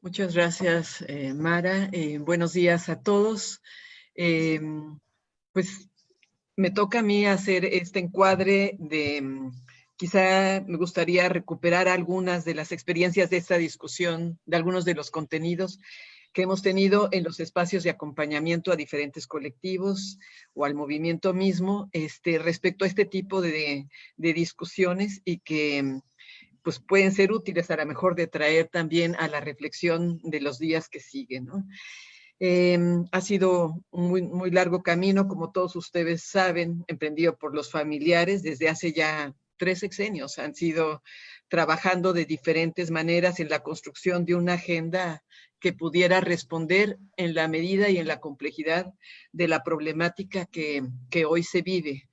Muchas gracias, eh, Mara. Eh, buenos días a todos. Em, pues me toca a mí hacer este encuadre de, mm, quizá me gustaría recuperar algunas de las experiencias de esta discusión, de algunos de los contenidos que hemos tenido en los espacios de acompañamiento a diferentes colectivos o al movimiento mismo este, respecto a este tipo de, discusiones y que mm, pues pueden ser útiles a lo mejor de traer también a la reflexión de los días que siguen. ¿no? Em, ha sido un muy, muy largo camino, como todos ustedes saben, emprendido por los familiares desde hace ya tres sexenios. Han sido trabajando de diferentes maneras en la construcción de una agenda que pudiera responder en la medida y en la complejidad de la problemática que, que hoy se vive.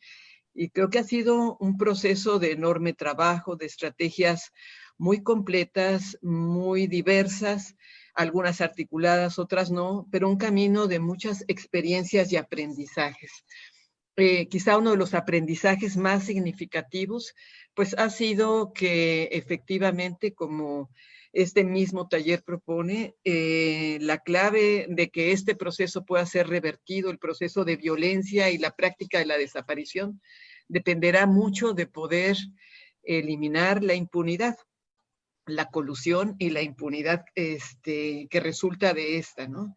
Y creo que ha sido un proceso de enorme trabajo, de estrategias muy completas, muy diversas, algunas articuladas, otras no, pero un camino de muchas experiencias y aprendizajes. Eh, quizá uno de los aprendizajes más significativos, pues ha sido que efectivamente, como este mismo taller propone, eh, la clave de que este proceso pueda ser revertido, el proceso de violencia y la práctica de la desaparición, dependerá mucho de poder eliminar la impunidad, la colusión y la impunidad este, que resulta de esta, ¿no?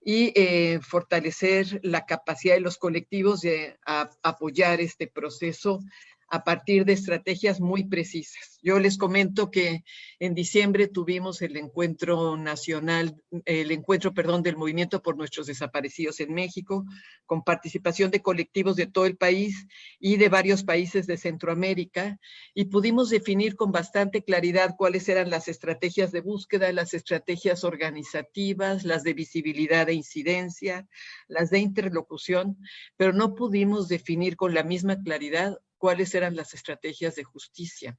Y eh, fortalecer la capacidad de los colectivos de apoyar este proceso a partir de estrategias muy precisas. Yo les comento que en diciembre tuvimos el encuentro nacional, el encuentro, perdón, del Movimiento por Nuestros Desaparecidos en México, con participación de colectivos de todo el país y de varios países de Centroamérica, y pudimos definir con bastante claridad cuáles eran las estrategias de búsqueda, las estrategias organizativas, las de visibilidad e incidencia, las de interlocución, pero no pudimos definir con la misma claridad cuáles eran las estrategias de justicia.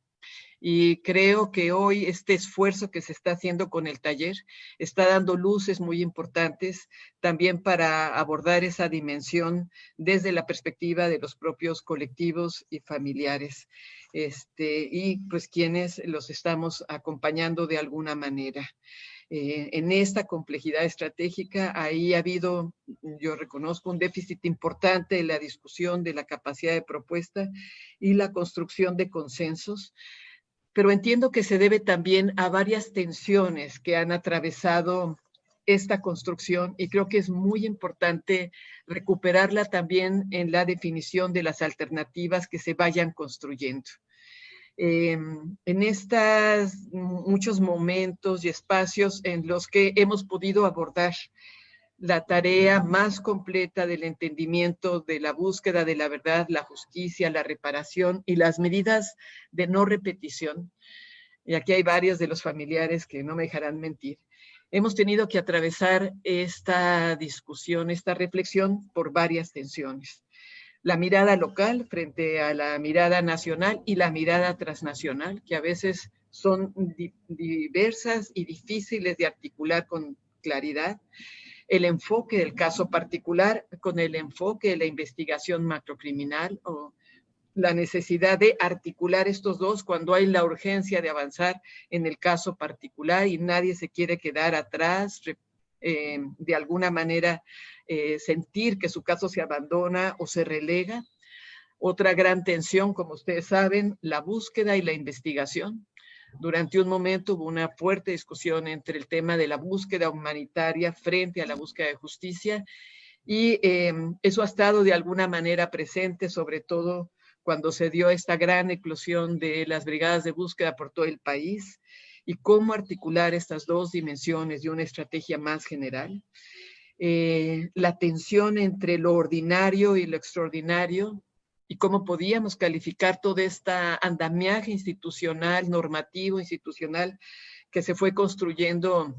Y creo que hoy este esfuerzo que se está haciendo con el taller está dando luces muy importantes también para abordar esa dimensión desde la perspectiva de los propios colectivos y familiares. Este, y pues quienes los estamos acompañando de alguna manera. Eh, en esta complejidad estratégica, ahí ha habido, yo reconozco, un déficit importante en la discusión de la capacidad de propuesta y la construcción de consensos, pero entiendo que se debe también a varias tensiones que han atravesado esta construcción y creo que es muy importante recuperarla también en la definición de las alternativas que se vayan construyendo. Em, en estos muchos momentos y espacios en los que hemos podido abordar la tarea más completa del entendimiento de la búsqueda de la verdad, la justicia, la reparación y las medidas de no repetición. Y aquí hay varios de los familiares que no me dejarán mentir. Hemos tenido que atravesar esta discusión, esta reflexión por varias tensiones la mirada local frente a la mirada nacional y la mirada transnacional, que a veces son diversas y difíciles de articular con claridad. El enfoque del caso particular con el enfoque de la investigación macrocriminal o la necesidad de articular estos dos cuando hay la urgencia de avanzar en el caso particular y nadie se quiere quedar atrás, eh, de alguna manera eh, sentir que su caso se abandona o se relega. Otra gran tensión, como ustedes saben, la búsqueda y la investigación. Durante un momento hubo una fuerte discusión entre el tema de la búsqueda humanitaria frente a la búsqueda de justicia y em, eso ha estado de alguna manera presente, sobre todo cuando se dio esta gran eclosión de las brigadas de búsqueda por todo el país y cómo articular estas dos dimensiones de una estrategia más general. Eh, la tensión entre lo ordinario y lo extraordinario y cómo podíamos calificar toda esta andamiaje institucional, normativo, institucional que se fue construyendo,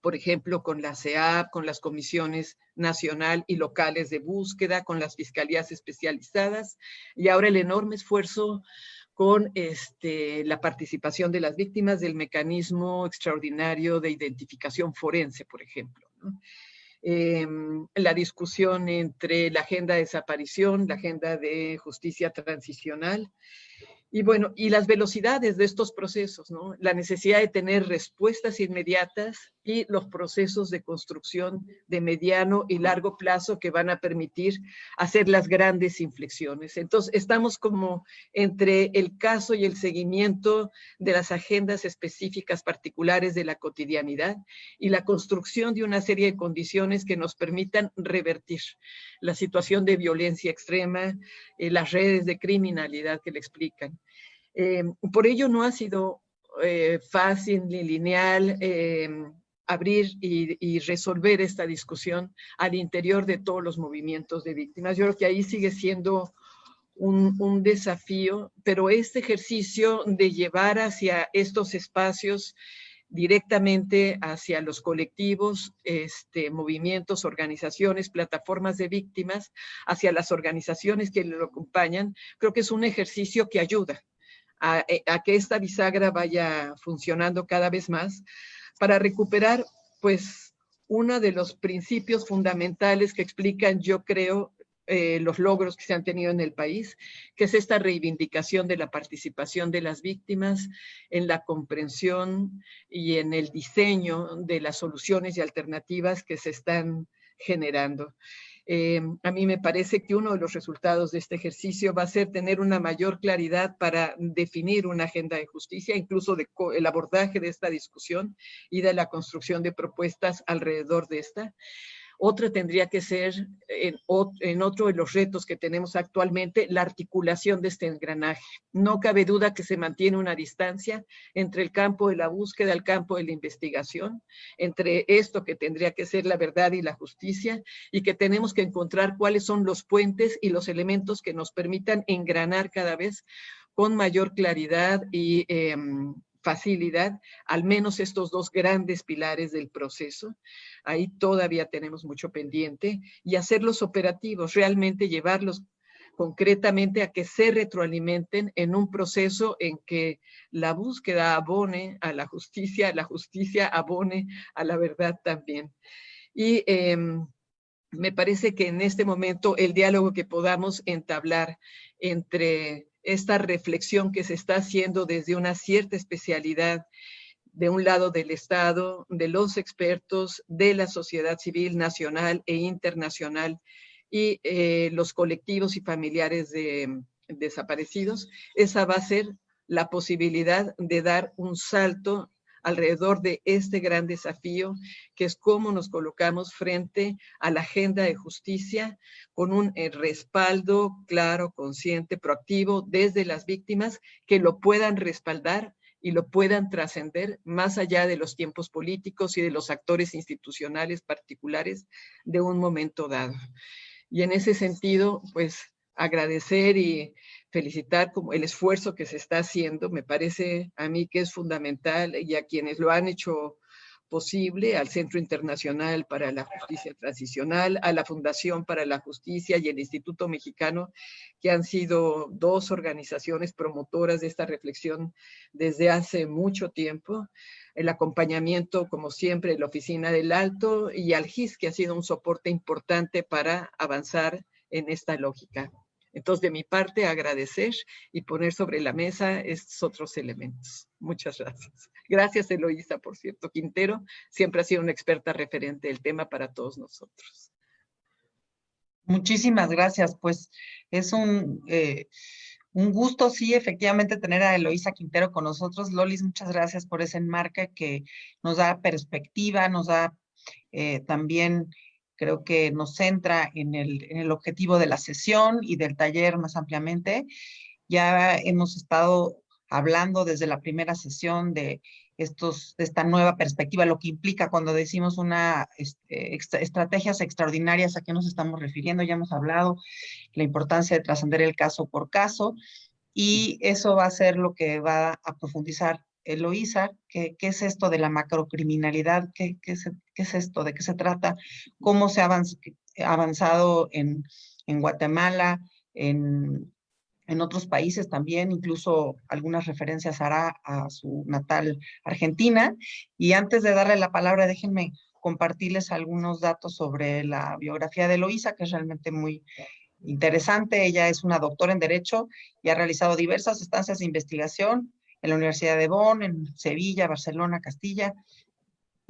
por ejemplo, con la CEAP, con las comisiones nacional y locales de búsqueda, con las fiscalías especializadas y ahora el enorme esfuerzo con este, la participación de las víctimas del mecanismo extraordinario de identificación forense, por ejemplo. Em, la discusión entre la agenda de desaparición, la agenda de justicia transicional, y bueno, y las velocidades de estos procesos. La necesidad de tener respuestas inmediatas y los procesos de construcción de mediano y largo plazo que van a permitir hacer las grandes inflexiones. Entonces, estamos como entre el caso y el seguimiento de las agendas específicas particulares de la cotidianidad y la construcción de una serie de condiciones que nos permitan revertir la situación de violencia extrema, eh, las redes de criminalidad que le explican. Eh, por ello no ha sido eh, fácil ni lineal abrir y, resolver esta discusión al interior de todos los movimientos de víctimas. Yo creo que ahí sigue siendo un, desafío, pero este ejercicio de llevar hacia estos espacios directamente hacia los colectivos, este, movimientos, organizaciones, plataformas de víctimas, hacia las organizaciones que lo acompañan, creo que es un ejercicio que ayuda a, a que esta bisagra vaya funcionando cada vez más, para recuperar, pues, uno de los principios fundamentales que explican, yo creo, eh, los logros que se han tenido en el país, que es esta reivindicación de la participación de las víctimas en la comprensión y en el diseño de las soluciones y alternativas que se están generando. Eh, a mí me parece que uno de los resultados de este ejercicio va a ser tener una mayor claridad para definir una agenda de justicia, incluso de el abordaje de esta discusión y de la construcción de propuestas alrededor de esta. Otra tendría que ser, en, otro de los retos que tenemos actualmente, la articulación de este engranaje. No cabe duda que se mantiene una distancia entre el campo de la búsqueda, el campo de la investigación, entre esto que tendría que ser la verdad y la justicia, y que tenemos que encontrar cuáles son los puentes y los elementos que nos permitan engranar cada vez con mayor claridad y em, facilidad, al menos estos dos grandes pilares del proceso. Ahí todavía tenemos mucho pendiente y hacerlos operativos, realmente llevarlos concretamente a que se retroalimenten en un proceso en que la búsqueda abone a la justicia, la justicia abone a la verdad también. Y em, me parece que en este momento el diálogo que podamos entablar entre esta reflexión que se está haciendo desde una cierta especialidad de un lado del Estado, de los expertos, de la sociedad civil nacional e internacional y eh, los colectivos y familiares de desaparecidos, esa va a ser la posibilidad de dar un salto alrededor de este gran desafío, que es cómo nos colocamos frente a la agenda de justicia con un eh, respaldo claro, consciente, proactivo desde las víctimas que lo puedan respaldar y lo puedan trascender más allá de los tiempos políticos y de los actores institucionales particulares de un momento dado. Y en ese sentido, pues agradecer y felicitar como el esfuerzo que se está haciendo, me parece a mí que es fundamental y a quienes lo han hecho posible, al Centro Internacional para la Justicia Transicional, a la Fundación para la Justicia y el Instituto Mexicano, que han sido dos organizaciones promotoras de esta reflexión desde hace mucho tiempo. El acompañamiento, como siempre, de la Oficina del Alto y al GIS, que ha sido un soporte importante para avanzar en esta lógica. Entonces, de mi parte, agradecer y poner sobre la mesa estos otros elementos. Muchas gracias. Gracias, Eloísa, por cierto. Quintero siempre ha sido una experta referente del tema para todos nosotros. Muchísimas gracias. Pues es un, eh, un gusto, sí, efectivamente, tener a Eloísa Quintero con nosotros. Lolis, muchas gracias por ese enmarque que nos da perspectiva, nos da eh, también creo que nos centra en el, en el objetivo de la sesión y del taller más ampliamente. Ya hemos estado hablando desde la primera sesión de estos, de esta nueva perspectiva, lo que implica cuando decimos una este, estrategias extraordinarias, a qué nos estamos refiriendo, ya hemos hablado la importancia de trascender el caso por caso, y eso va a ser lo que va a profundizar Eloísa, ¿qué, ¿qué, es esto de la macrocriminalidad? ¿Qué, qué, es, ¿Qué, es, esto? ¿De qué se trata? ¿Cómo se ha avanzado en, en Guatemala, en, en, otros países también? Incluso algunas referencias hará a su natal Argentina. Y antes de darle la palabra, déjenme compartirles algunos datos sobre la biografía de Eloísa, que es realmente muy interesante. Ella es una doctora en Derecho y ha realizado diversas estancias de investigación en la Universidad de Bonn, en Sevilla, Barcelona, Castilla,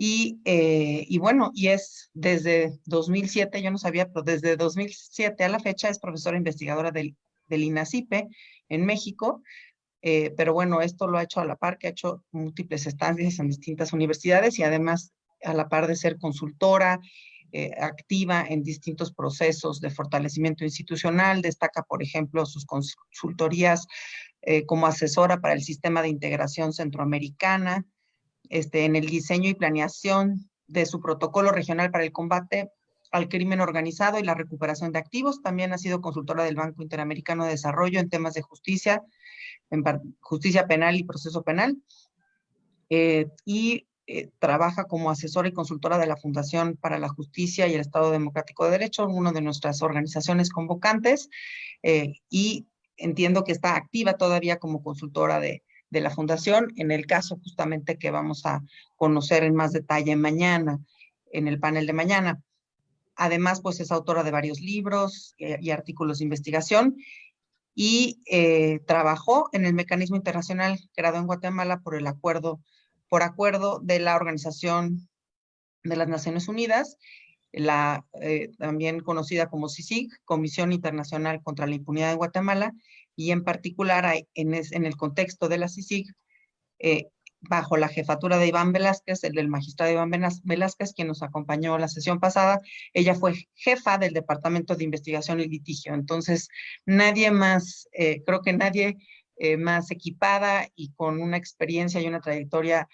Y, eh, bueno, y es desde 2007, yo no sabía, pero desde 2007 a la fecha es profesora investigadora del, del INACIPE en México, eh, pero bueno, esto lo ha hecho a la par, que ha hecho múltiples estancias en distintas universidades y además a la par de ser consultora, eh, activa en distintos procesos de fortalecimiento institucional, destaca, por ejemplo, sus consultorías como asesora para el sistema de integración centroamericana, este, en el diseño y planeación de su protocolo regional para el combate al crimen organizado y la recuperación de activos. También ha sido consultora del Banco Interamericano de Desarrollo en temas de justicia, en justicia penal y proceso penal. Eh, y eh, trabaja como asesora y consultora de la Fundación para la Justicia y el Estado Democrático de Derecho, una de nuestras organizaciones convocantes, eh, y entiendo que está activa todavía como consultora de, de la Fundación, en el caso justamente que vamos a conocer en más detalle mañana, en el panel de mañana. Además, pues es autora de varios libros eh, y artículos de investigación y eh, trabajó en el mecanismo internacional creado en Guatemala por el acuerdo, por acuerdo de la Organización de las Naciones Unidas, la eh, también conocida como CICIG, Comisión Internacional contra la Impunidad de Guatemala, y en particular en, el contexto de la CICIG, eh, bajo la jefatura de Iván Velázquez, el del magistrado Iván Velázquez, quien nos acompañó la sesión pasada, ella fue jefa del Departamento de Investigación y Litigio. Entonces, nadie más, eh, creo que nadie más equipada y con una experiencia y una trayectoria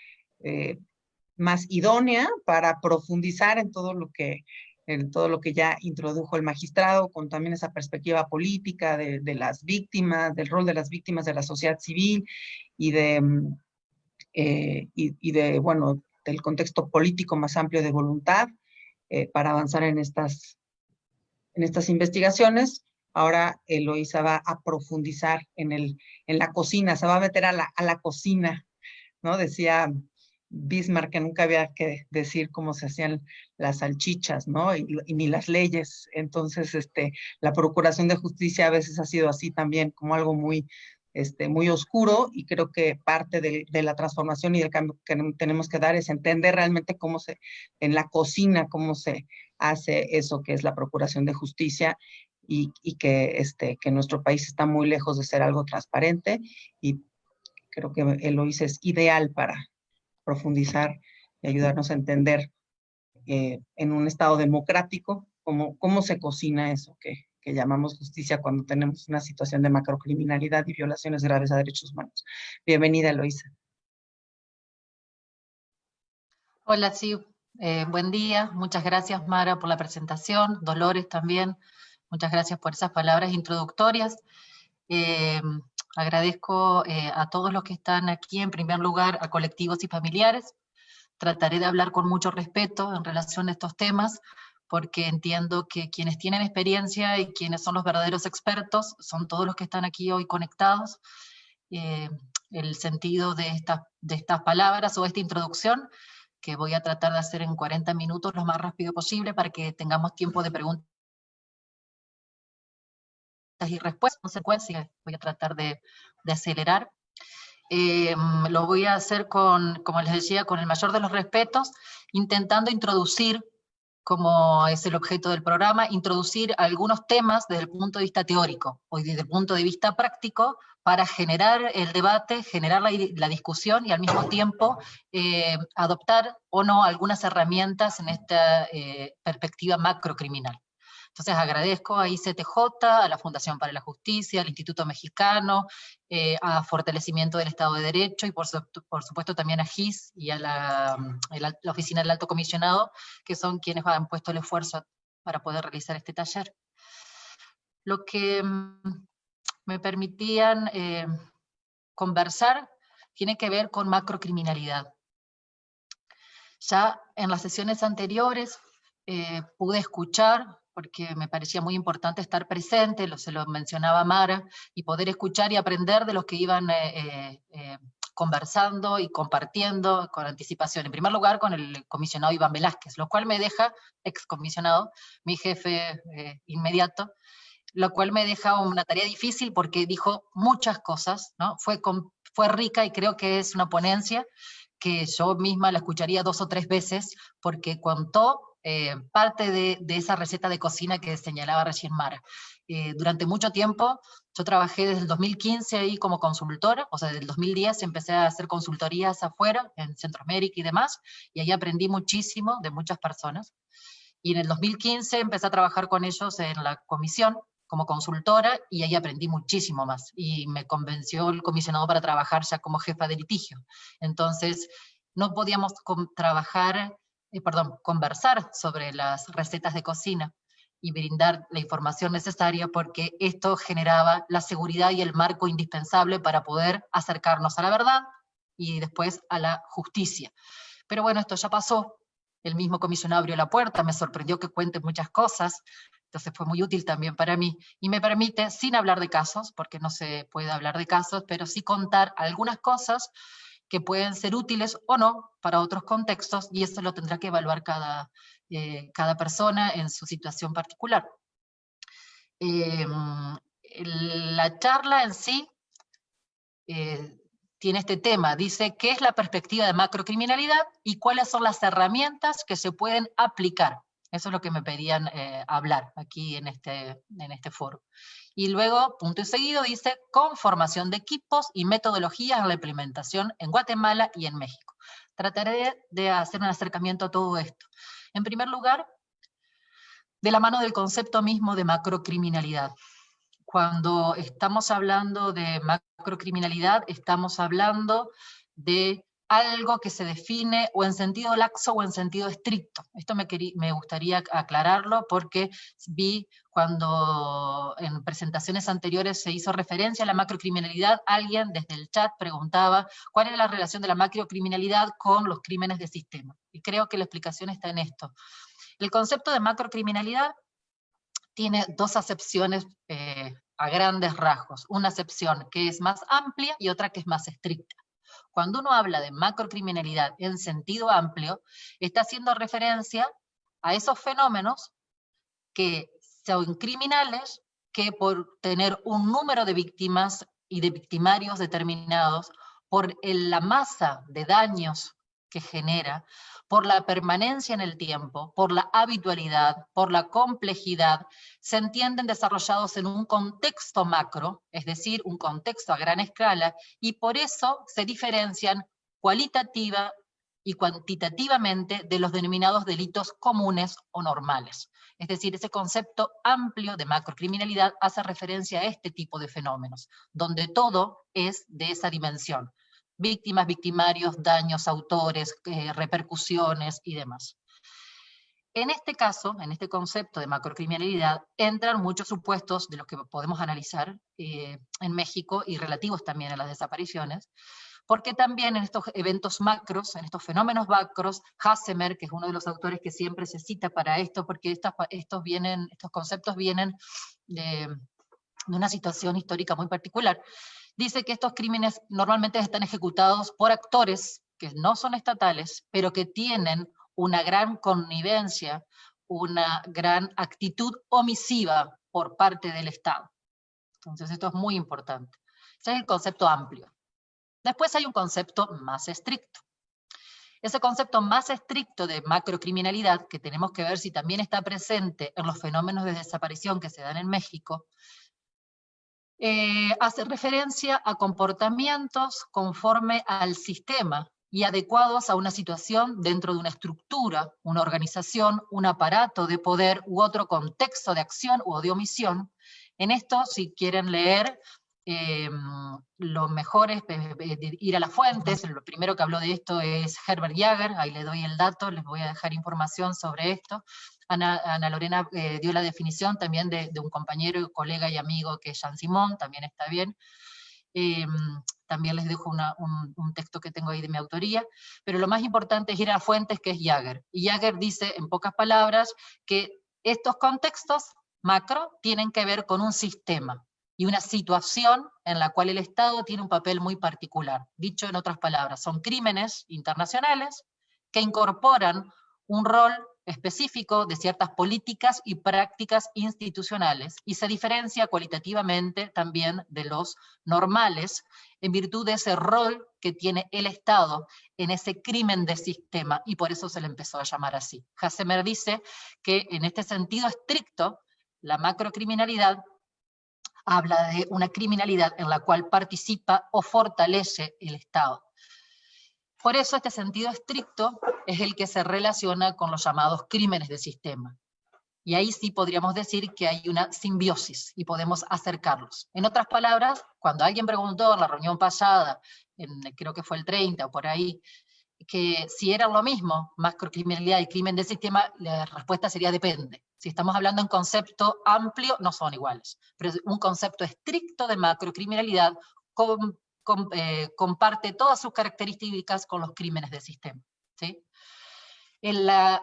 más idónea para profundizar en todo lo que en todo lo que ya introdujo el magistrado, con también esa perspectiva política de, las víctimas, del rol de las víctimas de la sociedad civil y de, mm, eh, y, de, bueno, del contexto político más amplio de voluntad eh, para avanzar en estas, en estas investigaciones. Ahora Eloisa va a profundizar en, el, en la cocina, se va a meter a la, a la cocina, ¿no? Decía Bismarck que nunca había que decir cómo se hacían las salchichas, ¿no? Y, ni las leyes. Entonces, este, la procuración de justicia a veces ha sido así también, como algo muy, este, muy oscuro y creo que parte de, la transformación y del cambio que tenemos que dar es entender realmente cómo se, en la cocina, cómo se hace eso que es la procuración de justicia y, y que, este, que nuestro país está muy lejos de ser algo transparente y creo que Eloise es ideal para, profundizar y ayudarnos a entender eh, en un Estado democrático cómo, cómo se cocina eso que, que llamamos justicia cuando tenemos una situación de macrocriminalidad y violaciones graves a derechos humanos. Bienvenida, Eloisa. Hola, sí, eh, buen día. Muchas gracias, Mara, por la presentación. Dolores también. Muchas gracias por esas palabras introductorias. Eh, Agradezco eh, a todos los que están aquí, en primer lugar, a colectivos y familiares. Trataré de hablar con mucho respeto en relación a estos temas, porque entiendo que quienes tienen experiencia y quienes son los verdaderos expertos son todos los que están aquí hoy conectados. Eh, el sentido de, de estas palabras o esta introducción, que voy a tratar de hacer en 40 minutos lo más rápido posible para que tengamos tiempo de preguntas y respuestas, consecuencias, voy a tratar de, acelerar. Eh, lo voy a hacer con, como les decía, con el mayor de los respetos, intentando introducir, como es el objeto del programa, introducir algunos temas desde el punto de vista teórico, o desde el punto de vista práctico, para generar el debate, generar la, discusión y al mismo tiempo eh, adoptar o no algunas herramientas en esta eh, perspectiva macrocriminal. Entonces agradezco a ICTJ, a la Fundación para la Justicia, al Instituto Mexicano, eh, a Fortalecimiento del Estado de Derecho y por, supuesto también a GIS y a la, la, Oficina del Alto Comisionado, que son quienes han puesto el esfuerzo para poder realizar este taller. Lo que mm, me permitían eh, conversar tiene que ver con macrocriminalidad. Ya en las sesiones anteriores eh, pude escuchar porque me parecía muy importante estar presente, lo, se lo mencionaba Mara, y poder escuchar y aprender de los que iban eh, eh, eh, conversando y compartiendo con anticipación. En primer lugar, con el comisionado Iván Velázquez, lo cual me deja, excomisionado, mi jefe inmediato, lo cual me deja una tarea difícil porque dijo muchas cosas, ¿no? fue, fue rica y creo que es una ponencia que yo misma la escucharía dos o tres veces, porque contó eh, parte de, esa receta de cocina que señalaba recién Mara. Eh, durante mucho tiempo, yo trabajé desde el 2015 ahí como consultora, o sea, desde el 2010 empecé a hacer consultorías afuera, en Centroamérica y demás, y ahí aprendí muchísimo de muchas personas. Y en el 2015 empecé a trabajar con ellos en la comisión, como consultora y ahí aprendí muchísimo más y me convenció el comisionado para trabajar ya como jefa de litigio. Entonces, no podíamos trabajar, eh, perdón, conversar sobre las recetas de cocina y brindar la información necesaria porque esto generaba la seguridad y el marco indispensable para poder acercarnos a la verdad y después a la justicia. Pero bueno, esto ya pasó, el mismo comisionado abrió la puerta, me sorprendió que cuente muchas cosas, entonces fue muy útil también para mí, y me permite, sin hablar de casos, porque no se puede hablar de casos, pero sí contar algunas cosas que pueden ser útiles o no para otros contextos, y eso lo tendrá que evaluar cada, eh, cada persona en su situación particular. Em, la charla en sí eh, tiene este tema, dice qué es la perspectiva de macrocriminalidad y cuáles son las herramientas que se pueden aplicar eso es lo que me pedían eh, hablar aquí en este, en este foro. Y luego, punto y seguido, dice conformación de equipos y metodologías en la implementación en Guatemala y en México. Trataré de hacer un acercamiento a todo esto. En primer lugar, de la mano del concepto mismo de macrocriminalidad. Cuando estamos hablando de macrocriminalidad, estamos hablando de algo que se define o en sentido laxo o en sentido estricto. Esto me, me gustaría aclararlo porque vi cuando en presentaciones anteriores se hizo referencia a la macrocriminalidad, alguien desde el chat preguntaba cuál era la relación de la macrocriminalidad con los crímenes de sistema. Y creo que la explicación está en esto. El concepto de macrocriminalidad tiene dos acepciones eh, a grandes rasgos. Una acepción que es más amplia y otra que es más estricta. Cuando uno habla de macrocriminalidad en sentido amplio, está haciendo referencia a esos fenómenos que son criminales que por tener un número de víctimas y de victimarios determinados, por la masa de daños que genera, por la permanencia en el tiempo, por la habitualidad, por la complejidad, se entienden desarrollados en un contexto macro, es decir, un contexto a gran escala, y por eso se diferencian cualitativa y cuantitativamente de los denominados delitos comunes o normales. Es decir, ese concepto amplio de macrocriminalidad hace referencia a este tipo de fenómenos, donde todo es de esa dimensión víctimas, victimarios, daños, autores, eh, repercusiones y demás. En este caso, en este concepto de macrocriminalidad, entran muchos supuestos de los que podemos analizar eh, en México y relativos también a las desapariciones, porque también en estos eventos macros, en estos fenómenos macros, Hassemer, que es uno de los autores que siempre se cita para esto, porque estos, vienen, estos conceptos vienen de una situación histórica muy particular, dice que estos crímenes normalmente están ejecutados por actores que no son estatales, pero que tienen una gran connivencia, una gran actitud omisiva por parte del Estado. Entonces esto es muy importante. Ese es el concepto amplio. Después hay un concepto más estricto. Ese concepto más estricto de macrocriminalidad, que tenemos que ver si también está presente en los fenómenos de desaparición que se dan en México, eh, hace referencia a comportamientos conforme al sistema y adecuados a una situación dentro de una estructura, una organización, un aparato de poder u otro contexto de acción o de omisión. En esto, si quieren leer, eh, lo mejor es eh, ir a las fuentes, el primero que habló de esto es Herbert Jager, ahí le doy el dato, les voy a dejar información sobre esto, Ana, Lorena eh, dio la definición también de, un compañero, colega y amigo que es Jean Simón, también está bien. Em, también les dejo un, texto que tengo ahí de mi autoría, pero lo más importante es ir a fuentes que es Jagger. Y Jagger dice, en pocas palabras, que estos contextos macro tienen que ver con un sistema y una situación en la cual el Estado tiene un papel muy particular. Dicho en otras palabras, son crímenes internacionales que incorporan un rol específico de ciertas políticas y prácticas institucionales y se diferencia cualitativamente también de los normales en virtud de ese rol que tiene el Estado en ese crimen de sistema y por eso se le empezó a llamar así. Hassemer dice que en este sentido estricto la macrocriminalidad habla de una criminalidad en la cual participa o fortalece el Estado. Por eso este sentido estricto es el que se relaciona con los llamados crímenes de sistema. Y ahí sí podríamos decir que hay una simbiosis y podemos acercarlos. En otras palabras, cuando alguien preguntó en la reunión pasada, creo que fue el 30 o por ahí, que si eran lo mismo, macrocriminalidad y crimen de sistema, la respuesta sería depende. Si estamos hablando en concepto amplio, no son iguales. Pero un concepto estricto de macrocriminalidad con eh, comparte todas sus características con los crímenes de sistema. ¿sí? En la,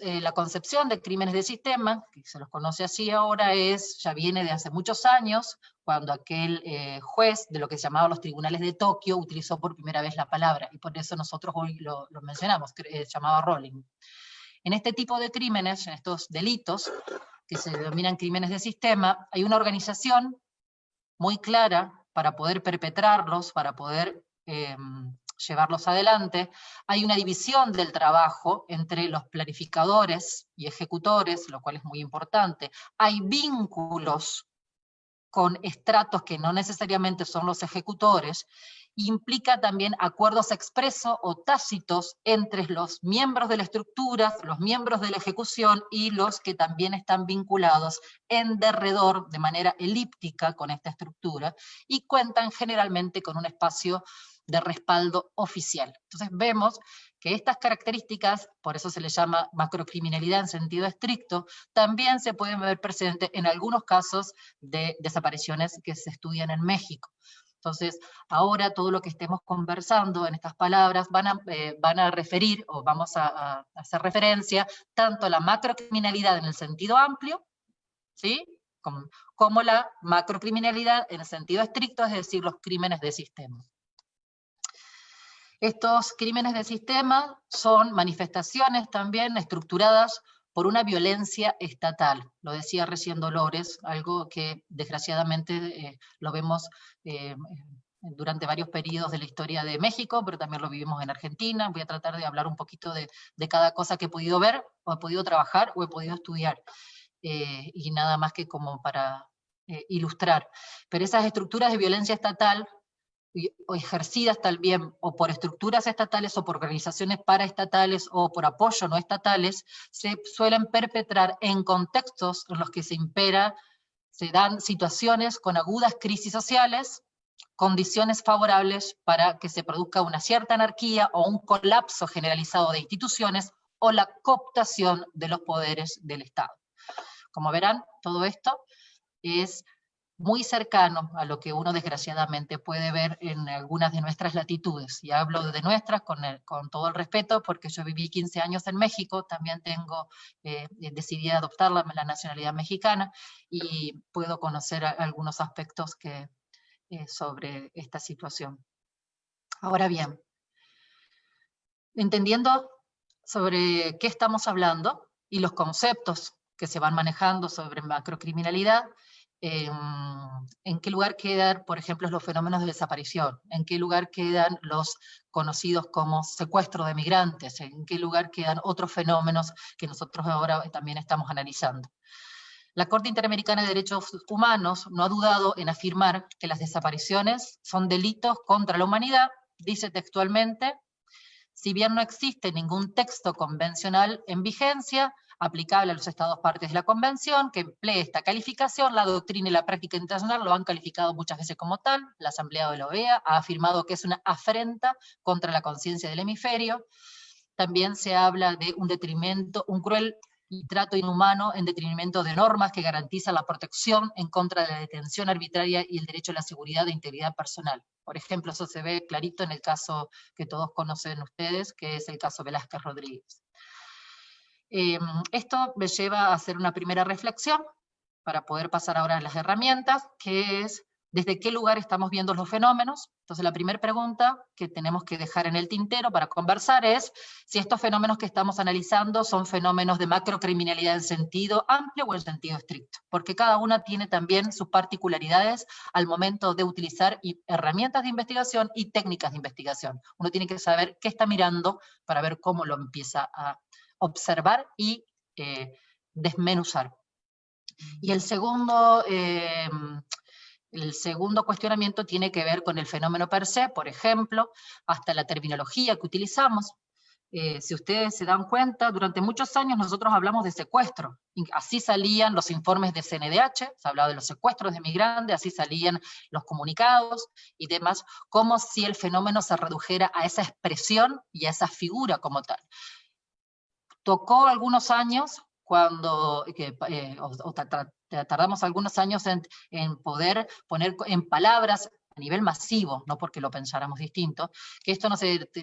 eh, la, concepción de crímenes de sistema, que se los conoce así ahora, es, ya viene de hace muchos años, cuando aquel eh, juez de lo que se llamaba los tribunales de Tokio utilizó por primera vez la palabra, y por eso nosotros hoy lo, lo mencionamos, se llamaba Rolling. En este tipo de crímenes, en estos delitos, que se denominan crímenes de sistema, hay una organización muy clara para poder perpetrarlos, para poder em, llevarlos adelante, hay una división del trabajo entre los planificadores y ejecutores, lo cual es muy importante. Hay vínculos con estratos que no necesariamente son los ejecutores, implica también acuerdos expresos o tácitos entre los miembros de la estructura, los miembros de la ejecución y los que también están vinculados en derredor de manera elíptica con esta estructura y cuentan generalmente con un espacio de respaldo oficial. Entonces vemos que estas características, por eso se le llama macrocriminalidad en sentido estricto, también se pueden ver presentes en algunos casos de desapariciones que se estudian en México. Entonces, ahora todo lo que estemos conversando en estas palabras van a, eh, van a referir, o vamos a, hacer referencia, tanto a la macrocriminalidad en el sentido amplio, ¿sí? como, como la macrocriminalidad en el sentido estricto, es decir, los crímenes de sistema. Estos crímenes de sistema son manifestaciones también estructuradas por una violencia estatal. Lo decía recién Dolores, algo que desgraciadamente eh, lo vemos eh, durante varios periodos de la historia de México, pero también lo vivimos en Argentina. Voy a tratar de hablar un poquito de, cada cosa que he podido ver, o he podido trabajar, o he podido estudiar. Eh, y nada más que como para ilustrar. Pero esas estructuras de violencia estatal ejercidas también o por estructuras estatales o por organizaciones paraestatales o por apoyo no estatales, se suelen perpetrar en contextos en los que se impera, se dan situaciones con agudas crisis sociales, condiciones favorables para que se produzca una cierta anarquía o un colapso generalizado de instituciones o la cooptación de los poderes del Estado. Como verán, todo esto es muy cercano a lo que uno desgraciadamente puede ver en algunas de nuestras latitudes. Y hablo de nuestras con, con todo el respeto, porque yo viví 15 años en México, también tengo, eh, decidí adoptar la, nacionalidad mexicana, y puedo conocer algunos aspectos que, eh, sobre esta situación. Ahora bien, entendiendo sobre qué estamos hablando, y los conceptos que se van manejando sobre macrocriminalidad, Em, en qué lugar quedan, por ejemplo, los fenómenos de desaparición, en qué lugar quedan los conocidos como secuestro de migrantes, en qué lugar quedan otros fenómenos que nosotros ahora también estamos analizando. La Corte Interamericana de Derechos Humanos no ha dudado en afirmar que las desapariciones son delitos contra la humanidad, dice textualmente, si bien no existe ningún texto convencional en vigencia, aplicable a los estados partes de la convención, que emplee esta calificación, la doctrina y la práctica internacional lo han calificado muchas veces como tal, la Asamblea de la OEA ha afirmado que es una afrenta contra la conciencia del hemisferio, también se habla de un detrimento, un cruel trato inhumano en detrimento de normas que garantizan la protección en contra de la detención arbitraria y el derecho a la seguridad e integridad personal. Por ejemplo, eso se ve clarito en el caso que todos conocen ustedes, que es el caso Velázquez Rodríguez. Em, esto me lleva a hacer una primera reflexión para poder pasar ahora a las herramientas, que es desde qué lugar estamos viendo los fenómenos. Entonces la primera pregunta que tenemos que dejar en el tintero para conversar es si estos fenómenos que estamos analizando son fenómenos de macrocriminalidad en sentido amplio o en sentido estricto, porque cada una tiene también sus particularidades al momento de utilizar herramientas de investigación y técnicas de investigación. Uno tiene que saber qué está mirando para ver cómo lo empieza a observar y eh, desmenuzar. Y el segundo eh, el segundo cuestionamiento tiene que ver con el fenómeno per se, por ejemplo, hasta la terminología que utilizamos. Eh, si ustedes se dan cuenta, durante muchos años nosotros hablamos de secuestro. Así salían los informes de CNDH, se hablaba de los secuestros de migrantes, así salían los comunicados y demás, como si el fenómeno se redujera a esa expresión y a esa figura como tal. Tocó algunos años cuando, eh, tardamos algunos años en, poder poner en palabras a nivel masivo, no porque lo pensáramos distinto, que esto no,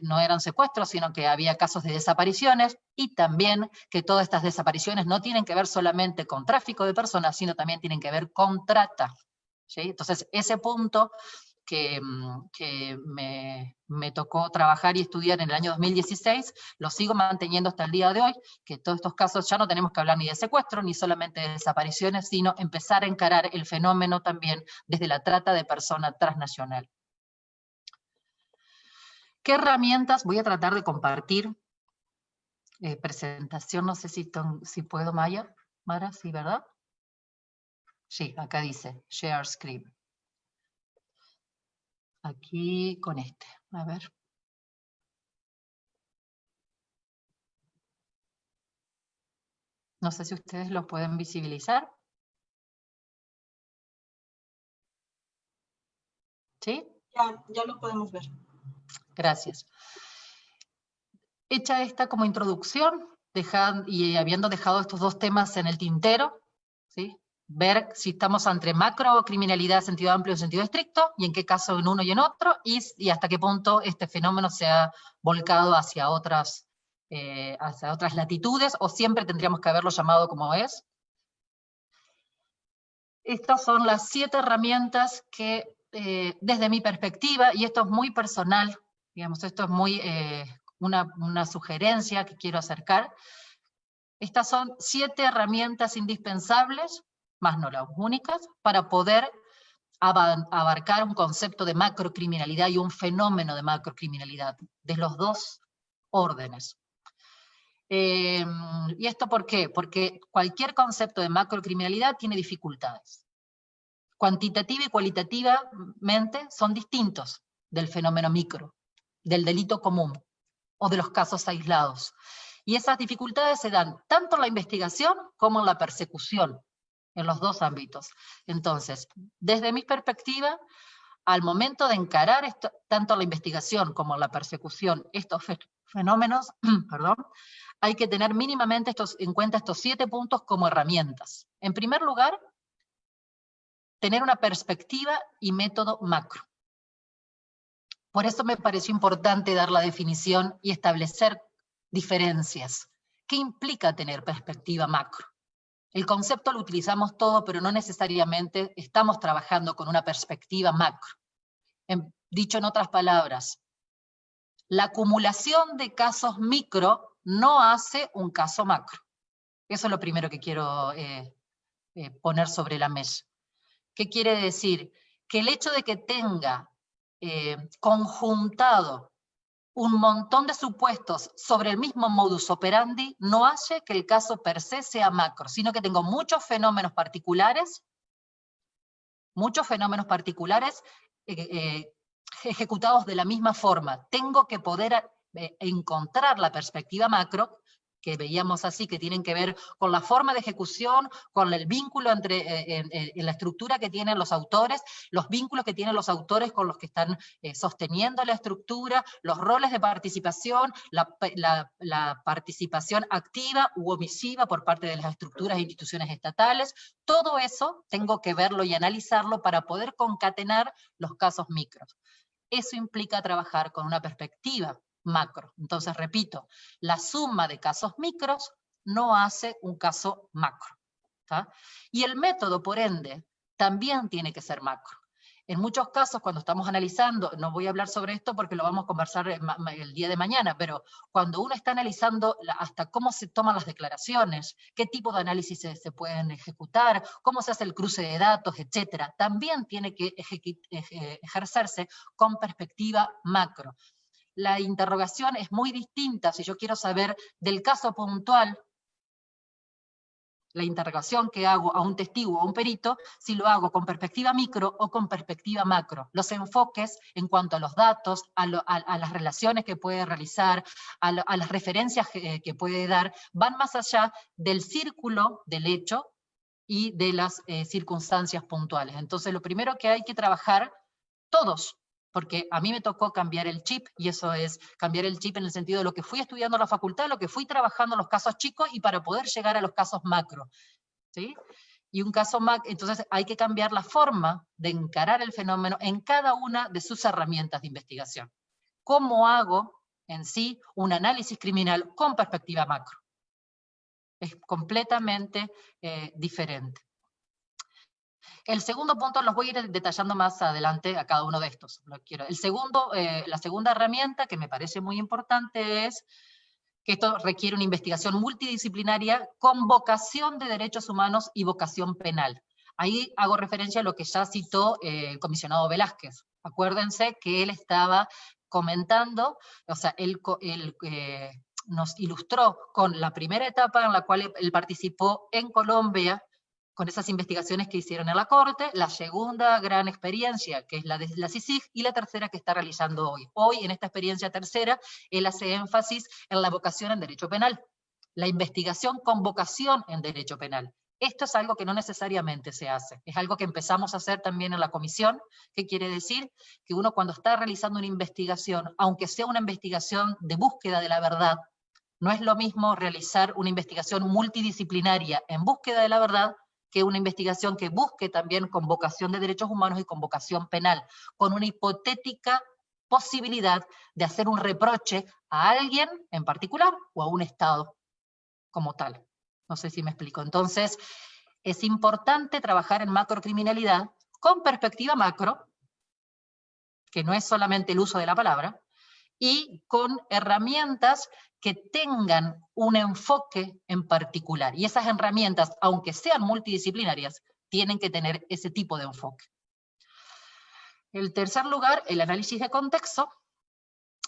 no eran secuestros, sino que había casos de desapariciones, y también que todas estas desapariciones no tienen que ver solamente con tráfico de personas, sino también tienen que ver con trata. ¿sí? Entonces, ese punto que, mm, me, tocó trabajar y estudiar en el año 2016, lo sigo manteniendo hasta el día de hoy, que todos estos casos ya no tenemos que hablar ni de secuestro, ni solamente de desapariciones, sino empezar a encarar el fenómeno también desde la trata de persona transnacional. ¿Qué herramientas? Voy a tratar de compartir eh, presentación, no sé si, si puedo, Maya. Mara, sí, ¿verdad? Sí, acá dice, share screen aquí con este. A ver. No sé si ustedes lo pueden visibilizar. ¿Sí? Ya, ya lo podemos ver. Gracias. Hecha esta como introducción, y habiendo dejado estos dos temas en el tintero, ¿sí? Ver si estamos entre macrocriminalidad en sentido amplio en sentido estricto, y en qué caso en uno y en otro, y, hasta qué punto este fenómeno se ha volcado hacia otras, eh, hacia otras latitudes, o siempre tendríamos que haberlo llamado como es. Estas son las siete herramientas que, eh, desde mi perspectiva, y esto es muy personal, digamos, esto es muy eh, una, una sugerencia que quiero acercar, estas son siete herramientas indispensables más no las únicas, para poder abarcar un concepto de macrocriminalidad y un fenómeno de macrocriminalidad, de los dos órdenes. Em, ¿Y esto por qué? Porque cualquier concepto de macrocriminalidad tiene dificultades. Cuantitativa y cualitativamente son distintos del fenómeno micro, del delito común o de los casos aislados. Y esas dificultades se dan tanto en la investigación como en la persecución en los dos ámbitos. Entonces, desde mi perspectiva, al momento de encarar tanto la investigación como la persecución, estos fenómenos, perdón, hay que tener mínimamente estos, en cuenta estos siete puntos como herramientas. En primer lugar, tener una perspectiva y método macro. Por eso me pareció importante dar la definición y establecer diferencias. ¿Qué implica tener perspectiva macro? El concepto lo utilizamos todo, pero no necesariamente estamos trabajando con una perspectiva macro. dicho en otras palabras, la acumulación de casos micro no hace un caso macro. Eso es lo primero que quiero eh, eh, poner sobre la mesa. ¿Qué quiere decir? Que el hecho de que tenga eh, conjuntado un montón de supuestos sobre el mismo modus operandi no hace que el caso per se sea macro, sino que tengo muchos fenómenos particulares, muchos fenómenos particulares eh, eh, ejecutados de la misma forma. Tengo que poder eh, encontrar la perspectiva macro que veíamos así, que tienen que ver con la forma de ejecución, con el vínculo entre eh, en, la estructura que tienen los autores, los vínculos que tienen los autores con los que están eh, sosteniendo la estructura, los roles de participación, la, participación activa u omisiva por parte de las estructuras e instituciones estatales, todo eso tengo que verlo y analizarlo para poder concatenar los casos micros. Eso implica trabajar con una perspectiva macro. Entonces, repito, la suma de casos micros no hace un caso macro. Y el método, por ende, también tiene que ser macro. En muchos casos, cuando estamos analizando, no voy a hablar sobre esto porque lo vamos a conversar el día de mañana, pero cuando uno está analizando hasta cómo se toman las declaraciones, qué tipo de análisis se, pueden ejecutar, cómo se hace el cruce de datos, etcétera, también tiene que ejercerse con perspectiva macro. La interrogación es muy distinta si yo quiero saber del caso puntual la interrogación que hago a un testigo o a un perito, si lo hago con perspectiva micro o con perspectiva macro. Los enfoques en cuanto a los datos, a, las relaciones que puede realizar, a, las referencias que, puede dar, van más allá del círculo del hecho y de las eh, circunstancias puntuales. Entonces lo primero que hay que trabajar todos, porque a mí me tocó cambiar el chip, y eso es cambiar el chip en el sentido de lo que fui estudiando en la facultad, lo que fui trabajando en los casos chicos y para poder llegar a los casos macro. ¿sí? Y un caso macro, entonces hay que cambiar la forma de encarar el fenómeno en cada una de sus herramientas de investigación. ¿Cómo hago en sí un análisis criminal con perspectiva macro? Es completamente eh, diferente. El segundo punto los voy a ir detallando más adelante a cada uno de estos. El segundo, eh, la segunda herramienta que me parece muy importante es que esto requiere una investigación multidisciplinaria con vocación de derechos humanos y vocación penal. Ahí hago referencia a lo que ya citó eh, el comisionado Velázquez. Acuérdense que él estaba comentando, o sea, él, eh, nos ilustró con la primera etapa en la cual él participó en Colombia, con esas investigaciones que hicieron en la Corte, la segunda gran experiencia, que es la de la CICIG, y la tercera que está realizando hoy. Hoy, en esta experiencia tercera, él hace énfasis en la vocación en derecho penal, la investigación con vocación en derecho penal. Esto es algo que no necesariamente se hace, es algo que empezamos a hacer también en la comisión, que quiere decir que uno cuando está realizando una investigación, aunque sea una investigación de búsqueda de la verdad, no es lo mismo realizar una investigación multidisciplinaria en búsqueda de la verdad que una investigación que busque también con vocación de derechos humanos y con vocación penal, con una hipotética posibilidad de hacer un reproche a alguien en particular o a un Estado como tal. No sé si me explico. Entonces, es importante trabajar en macrocriminalidad con perspectiva macro, que no es solamente el uso de la palabra, y con herramientas que tengan un enfoque en particular. Y esas herramientas, aunque sean multidisciplinarias, tienen que tener ese tipo de enfoque. En tercer lugar, el análisis de contexto.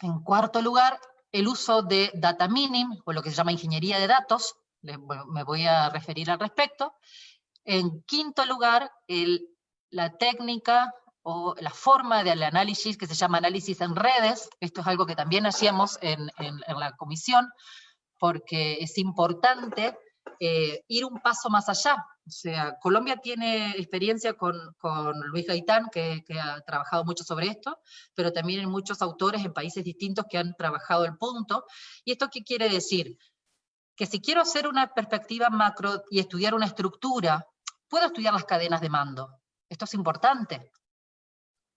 En cuarto lugar, el uso de data mining, o lo que se llama ingeniería de datos, me voy a referir al respecto. En quinto lugar, el, la técnica o la forma del análisis que se llama análisis en redes, esto es algo que también hacíamos en, la comisión, porque es importante eh, ir un paso más allá. O sea, Colombia tiene experiencia con, Luis Gaitán, que, que, ha trabajado mucho sobre esto, pero también hay muchos autores en países distintos que han trabajado el punto. ¿Y esto qué quiere decir? Que si quiero hacer una perspectiva macro y estudiar una estructura, puedo estudiar las cadenas de mando. Esto es importante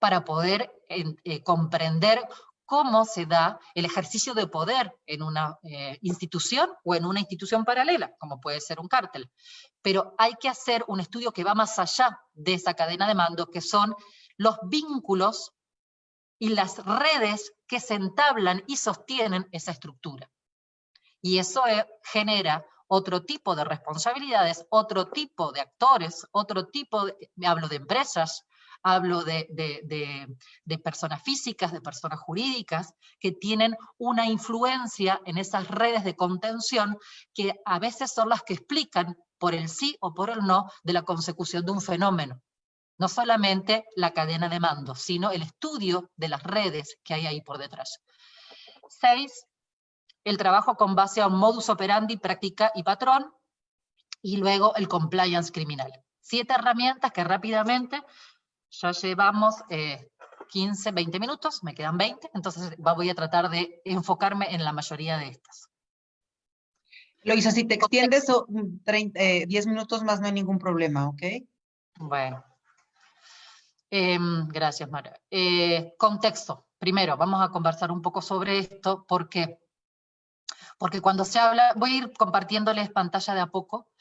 para poder eh, comprender cómo se da el ejercicio de poder en una eh, institución o en una institución paralela, como puede ser un cártel. Pero hay que hacer un estudio que va más allá de esa cadena de mando, que son los vínculos y las redes que se entablan y sostienen esa estructura. Y eso eh, genera otro tipo de responsabilidades, otro tipo de actores, otro tipo, de, hablo de empresas, hablo de, personas físicas, de personas jurídicas, que tienen una influencia en esas redes de contención que a veces son las que explican por el sí o por el no de la consecución de un fenómeno. No solamente la cadena de mando, sino el estudio de las redes que hay ahí por detrás. Seis, el trabajo con base a un modus operandi, práctica y patrón, y luego el compliance criminal. Siete herramientas que rápidamente ya llevamos 15, eh, 20 minutos, me quedan 20, entonces voy a tratar de enfocarme en la mayoría de estas. Loisa, si te extiendes 10 eh, minutos más no hay ningún problema, ¿ok? Bueno. Em, gracias, Mara. Eh, contexto. Primero, vamos a conversar un poco sobre esto, porque porque cuando se habla, voy a ir compartiéndoles pantalla de a poco,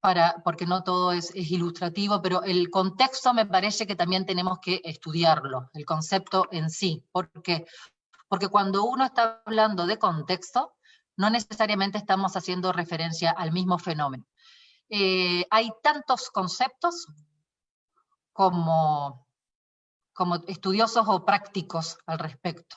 para, porque no todo es, ilustrativo, pero el contexto me parece que también tenemos que estudiarlo, el concepto en sí. ¿Por Porque cuando uno está hablando de contexto, no necesariamente estamos haciendo referencia al mismo fenómeno. Eh, hay tantos conceptos como, como estudiosos o prácticos al respecto.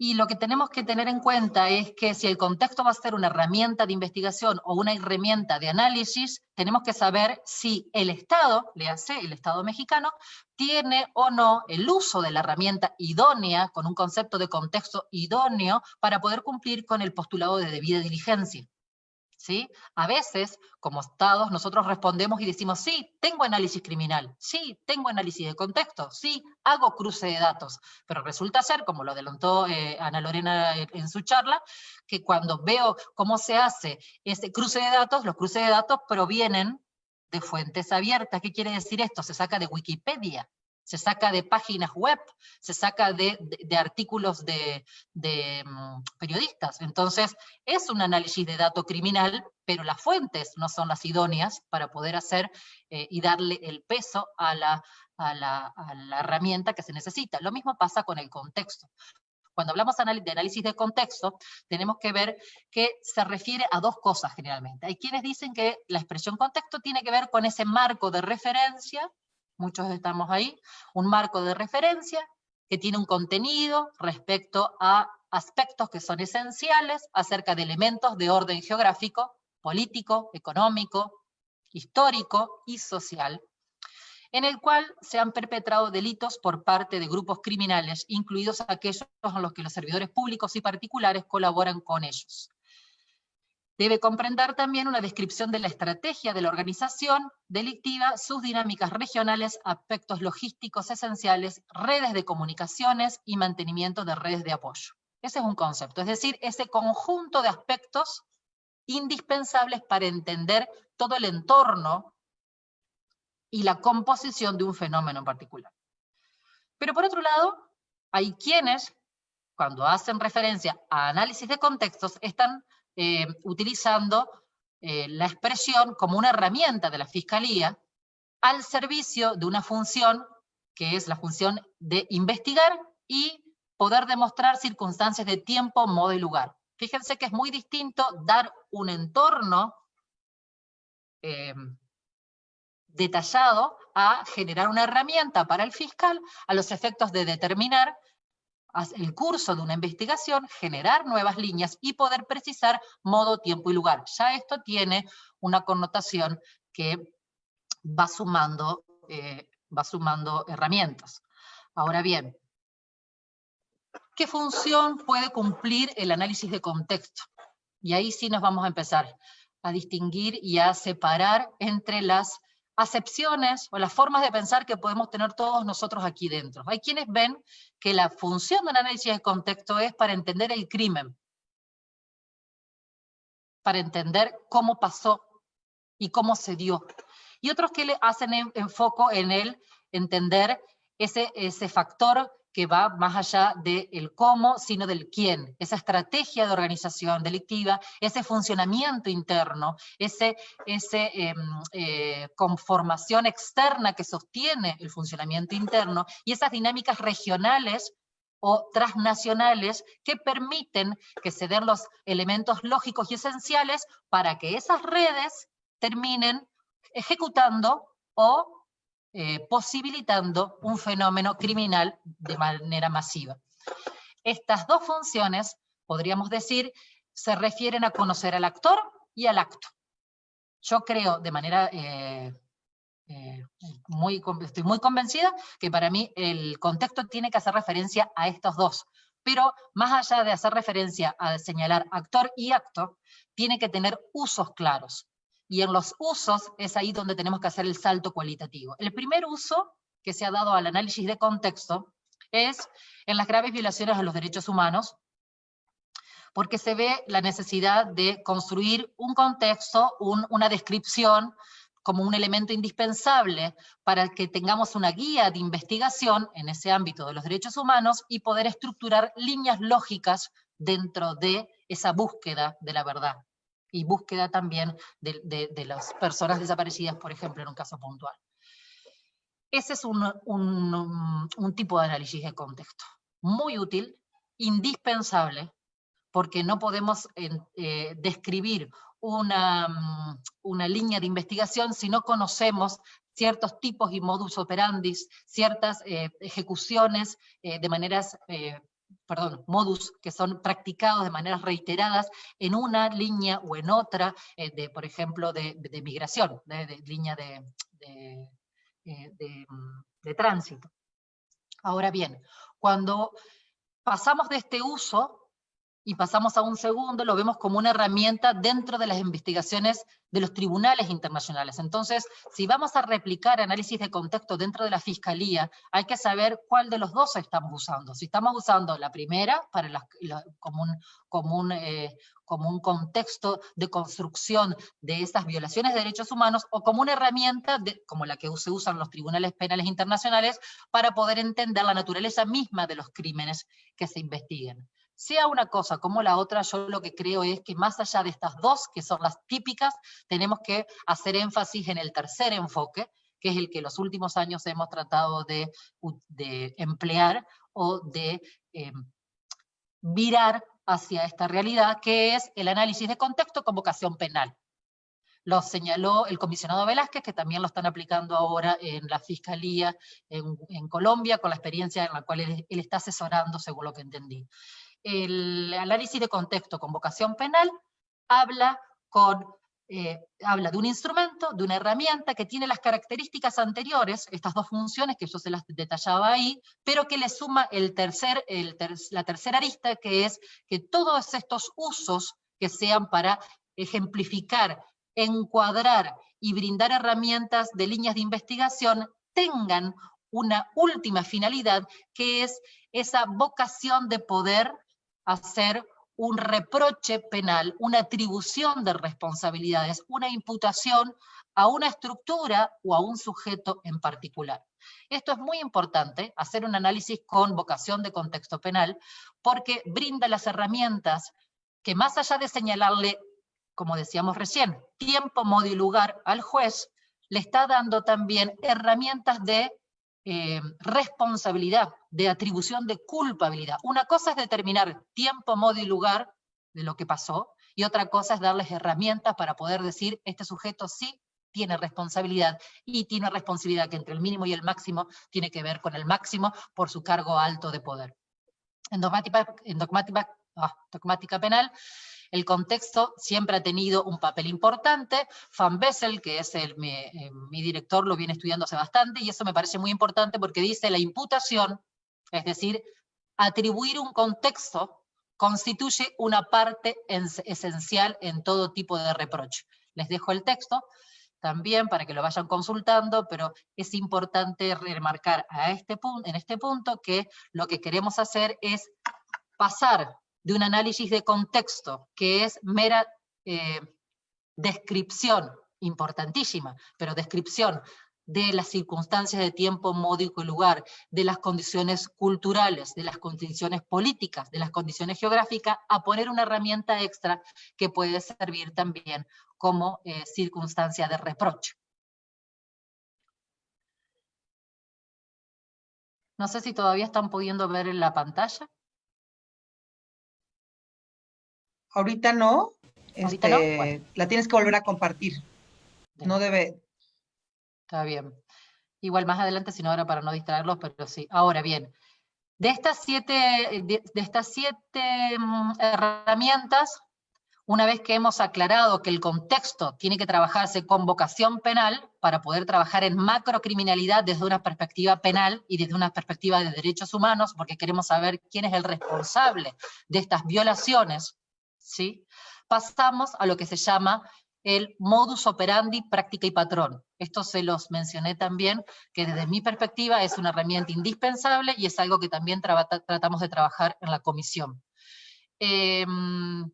Y lo que tenemos que tener en cuenta es que si el contexto va a ser una herramienta de investigación o una herramienta de análisis, tenemos que saber si el Estado, le hace el Estado mexicano, tiene o no el uso de la herramienta idónea, con un concepto de contexto idóneo, para poder cumplir con el postulado de debida diligencia. ¿Sí? A veces, como estados, nosotros respondemos y decimos, sí, tengo análisis criminal, sí, tengo análisis de contexto, sí, hago cruce de datos, pero resulta ser, como lo adelantó eh, Ana Lorena en, su charla, que cuando veo cómo se hace ese cruce de datos, los cruces de datos provienen de fuentes abiertas. ¿Qué quiere decir esto? Se saca de Wikipedia se saca de páginas web, se saca de, artículos de, mm, periodistas. Entonces, es un análisis de dato criminal, pero las fuentes no son las idóneas para poder hacer eh, y darle el peso a la, a la, herramienta que se necesita. Lo mismo pasa con el contexto. Cuando hablamos de análisis de contexto, tenemos que ver que se refiere a dos cosas generalmente. Hay quienes dicen que la expresión contexto tiene que ver con ese marco de referencia muchos estamos ahí, un marco de referencia que tiene un contenido respecto a aspectos que son esenciales acerca de elementos de orden geográfico, político, económico, histórico y social, en el cual se han perpetrado delitos por parte de grupos criminales, incluidos aquellos en los que los servidores públicos y particulares colaboran con ellos. Debe comprender también una descripción de la estrategia de la organización delictiva, sus dinámicas regionales, aspectos logísticos esenciales, redes de comunicaciones y mantenimiento de redes de apoyo. Ese es un concepto, es decir, ese conjunto de aspectos indispensables para entender todo el entorno y la composición de un fenómeno en particular. Pero por otro lado, hay quienes, cuando hacen referencia a análisis de contextos, están eh, utilizando eh, la expresión como una herramienta de la Fiscalía al servicio de una función que es la función de investigar y poder demostrar circunstancias de tiempo, modo y lugar. Fíjense que es muy distinto dar un entorno eh, detallado a generar una herramienta para el fiscal a los efectos de determinar el curso de una investigación, generar nuevas líneas y poder precisar modo, tiempo y lugar. Ya esto tiene una connotación que va sumando, eh, va sumando herramientas. Ahora bien, ¿qué función puede cumplir el análisis de contexto? Y ahí sí nos vamos a empezar a distinguir y a separar entre las acepciones o las formas de pensar que podemos tener todos nosotros aquí dentro. Hay quienes ven que la función del análisis de contexto es para entender el crimen, para entender cómo pasó y cómo se dio. Y otros que le hacen enfoco en el entender ese, ese factor que va más allá del cómo, sino del quién. Esa estrategia de organización delictiva, ese funcionamiento interno, esa ese, em, eh, conformación externa que sostiene el funcionamiento interno y esas dinámicas regionales o transnacionales que permiten que se den los elementos lógicos y esenciales para que esas redes terminen ejecutando o eh, posibilitando un fenómeno criminal de manera masiva. Estas dos funciones, podríamos decir, se refieren a conocer al actor y al acto. Yo creo de manera eh, eh, muy, estoy muy convencida que para mí el contexto tiene que hacer referencia a estos dos, pero más allá de hacer referencia a señalar actor y acto, tiene que tener usos claros y en los usos es ahí donde tenemos que hacer el salto cualitativo. El primer uso que se ha dado al análisis de contexto es en las graves violaciones a los derechos humanos, porque se ve la necesidad de construir un contexto, una descripción, como un elemento indispensable para que tengamos una guía de investigación en ese ámbito de los derechos humanos y poder estructurar líneas lógicas dentro de esa búsqueda de la verdad. Y búsqueda también de, las personas desaparecidas, por ejemplo, en un caso puntual. Ese es un, tipo de análisis de contexto, muy útil, indispensable, porque no podemos eh, describir una, una, línea de investigación si no conocemos ciertos tipos y modus operandi, ciertas eh, ejecuciones eh, de maneras, perdón, modus que son practicados de maneras reiteradas en una línea o en otra, de, por ejemplo, de, migración, de, línea de, de tránsito. Ahora bien, cuando pasamos de este uso y pasamos a un segundo, lo vemos como una herramienta dentro de las investigaciones de los tribunales internacionales. Entonces, si vamos a replicar análisis de contexto dentro de la fiscalía, hay que saber cuál de los dos estamos usando. Si estamos usando la primera para un, como, eh, como un contexto de construcción de esas violaciones de derechos humanos, o como una herramienta como la que se usan los tribunales penales internacionales para poder entender la naturaleza misma de los crímenes que se investiguen. Sea una cosa como la otra, yo lo que creo es que más allá de estas dos, que son las típicas, tenemos que hacer énfasis en el tercer enfoque, que es el que los últimos años hemos tratado de, emplear o de eh, virar hacia esta realidad, que es el análisis de contexto con vocación penal. Lo señaló el comisionado Velázquez, que también lo están aplicando ahora en la Fiscalía en, Colombia, con la experiencia en la cual él, está asesorando, según lo que entendí el análisis de contexto con vocación penal habla, con, eh, habla de un instrumento, de una herramienta que tiene las características anteriores, estas dos funciones que yo se las detallaba ahí, pero que le suma el tercer, el la tercera arista, que es que todos estos usos que sean para ejemplificar, encuadrar y brindar herramientas de líneas de investigación tengan una última finalidad, que es esa vocación de poder hacer un reproche penal, una atribución de responsabilidades, una imputación a una estructura o a un sujeto en particular. Esto es muy importante, hacer un análisis con vocación de contexto penal, porque brinda las herramientas que más allá de señalarle, como decíamos recién, tiempo, modo y lugar al juez, le está dando también herramientas de eh, responsabilidad, de atribución de culpabilidad. Una cosa es determinar tiempo, modo y lugar de lo que pasó, y otra cosa es darles herramientas para poder decir, este sujeto sí tiene responsabilidad, y tiene responsabilidad que entre el mínimo y el máximo tiene que ver con el máximo por su cargo alto de poder. En dogmática, en ah, dogmática penal, el contexto siempre ha tenido un papel importante. Van Bessel, que es el, eh, mi, director, lo viene estudiando hace bastante, y eso me parece muy importante porque dice la imputación, es decir, atribuir un contexto constituye una parte esencial en todo tipo de reproche. Les dejo el texto también para que lo vayan consultando, pero es importante remarcar a este en este punto que lo que queremos hacer es pasar de un análisis de contexto, que es mera eh, descripción, importantísima, pero descripción de las circunstancias de tiempo, modo y lugar, de las condiciones culturales, de las condiciones políticas, de las condiciones geográficas, a poner una herramienta extra que puede servir también como eh, circunstancia de reproche. No sé si todavía están pudiendo ver en la pantalla. Ahorita no. Este, la tienes que volver a compartir. No debe. Está bien. Igual más adelante, sino ahora para no distraerlos, pero sí. Ahora bien, de estas siete, de, estas siete mm, herramientas, una vez que hemos aclarado que el contexto tiene que trabajarse con vocación penal para poder trabajar en macrocriminalidad desde una perspectiva penal y desde una perspectiva de derechos humanos, porque queremos saber quién es el responsable de estas violaciones ¿sí? Pasamos a lo que se llama el modus operandi, práctica y patrón. Esto se los mencioné también, que desde mi perspectiva es una herramienta indispensable y es algo que también tratamos de trabajar en la comisión. Em,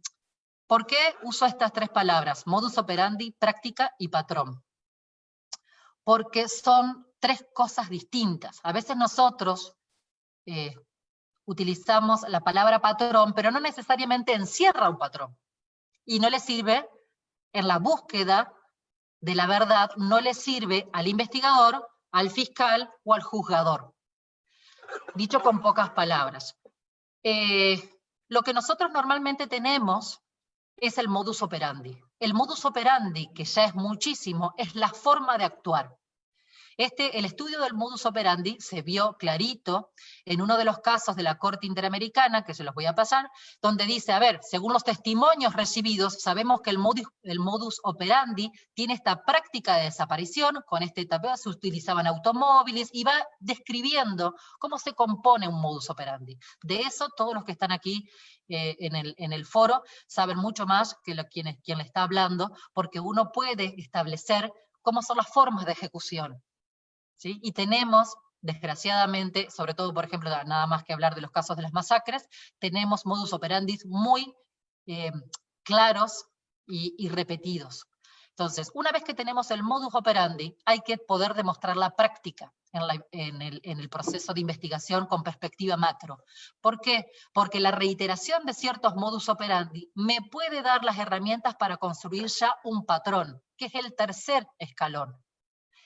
¿Por qué uso estas tres palabras? Modus operandi, práctica y patrón. Porque son tres cosas distintas. A veces nosotros, eh, utilizamos la palabra patrón, pero no necesariamente encierra un patrón. Y no le sirve en la búsqueda de la verdad no le sirve al investigador, al fiscal o al juzgador. Dicho con pocas palabras. Eh, lo que nosotros normalmente tenemos es el modus operandi. El modus operandi, que ya es muchísimo, es la forma de actuar. Este, el estudio del modus operandi se vio clarito en uno de los casos de la Corte Interamericana, que se los voy a pasar, donde dice, a ver, según los testimonios recibidos, sabemos que el modus, el modus operandi tiene esta práctica de desaparición, con este tapeo se utilizaban automóviles, y va describiendo cómo se compone un modus operandi. De eso todos los que están aquí eh, en, el, en, el, foro saben mucho más que quien, quien le está hablando, porque uno puede establecer cómo son las formas de ejecución. Y tenemos, desgraciadamente, sobre todo, por ejemplo, nada más que hablar de los casos de las masacres, tenemos modus operandi muy eh, claros y, repetidos. Entonces, una vez que tenemos el modus operandi, hay que poder demostrar la práctica en, el, en, el, proceso de investigación con perspectiva macro. ¿Por qué? Porque la reiteración de ciertos modus operandi me puede dar las herramientas para construir ya un patrón, que es el tercer escalón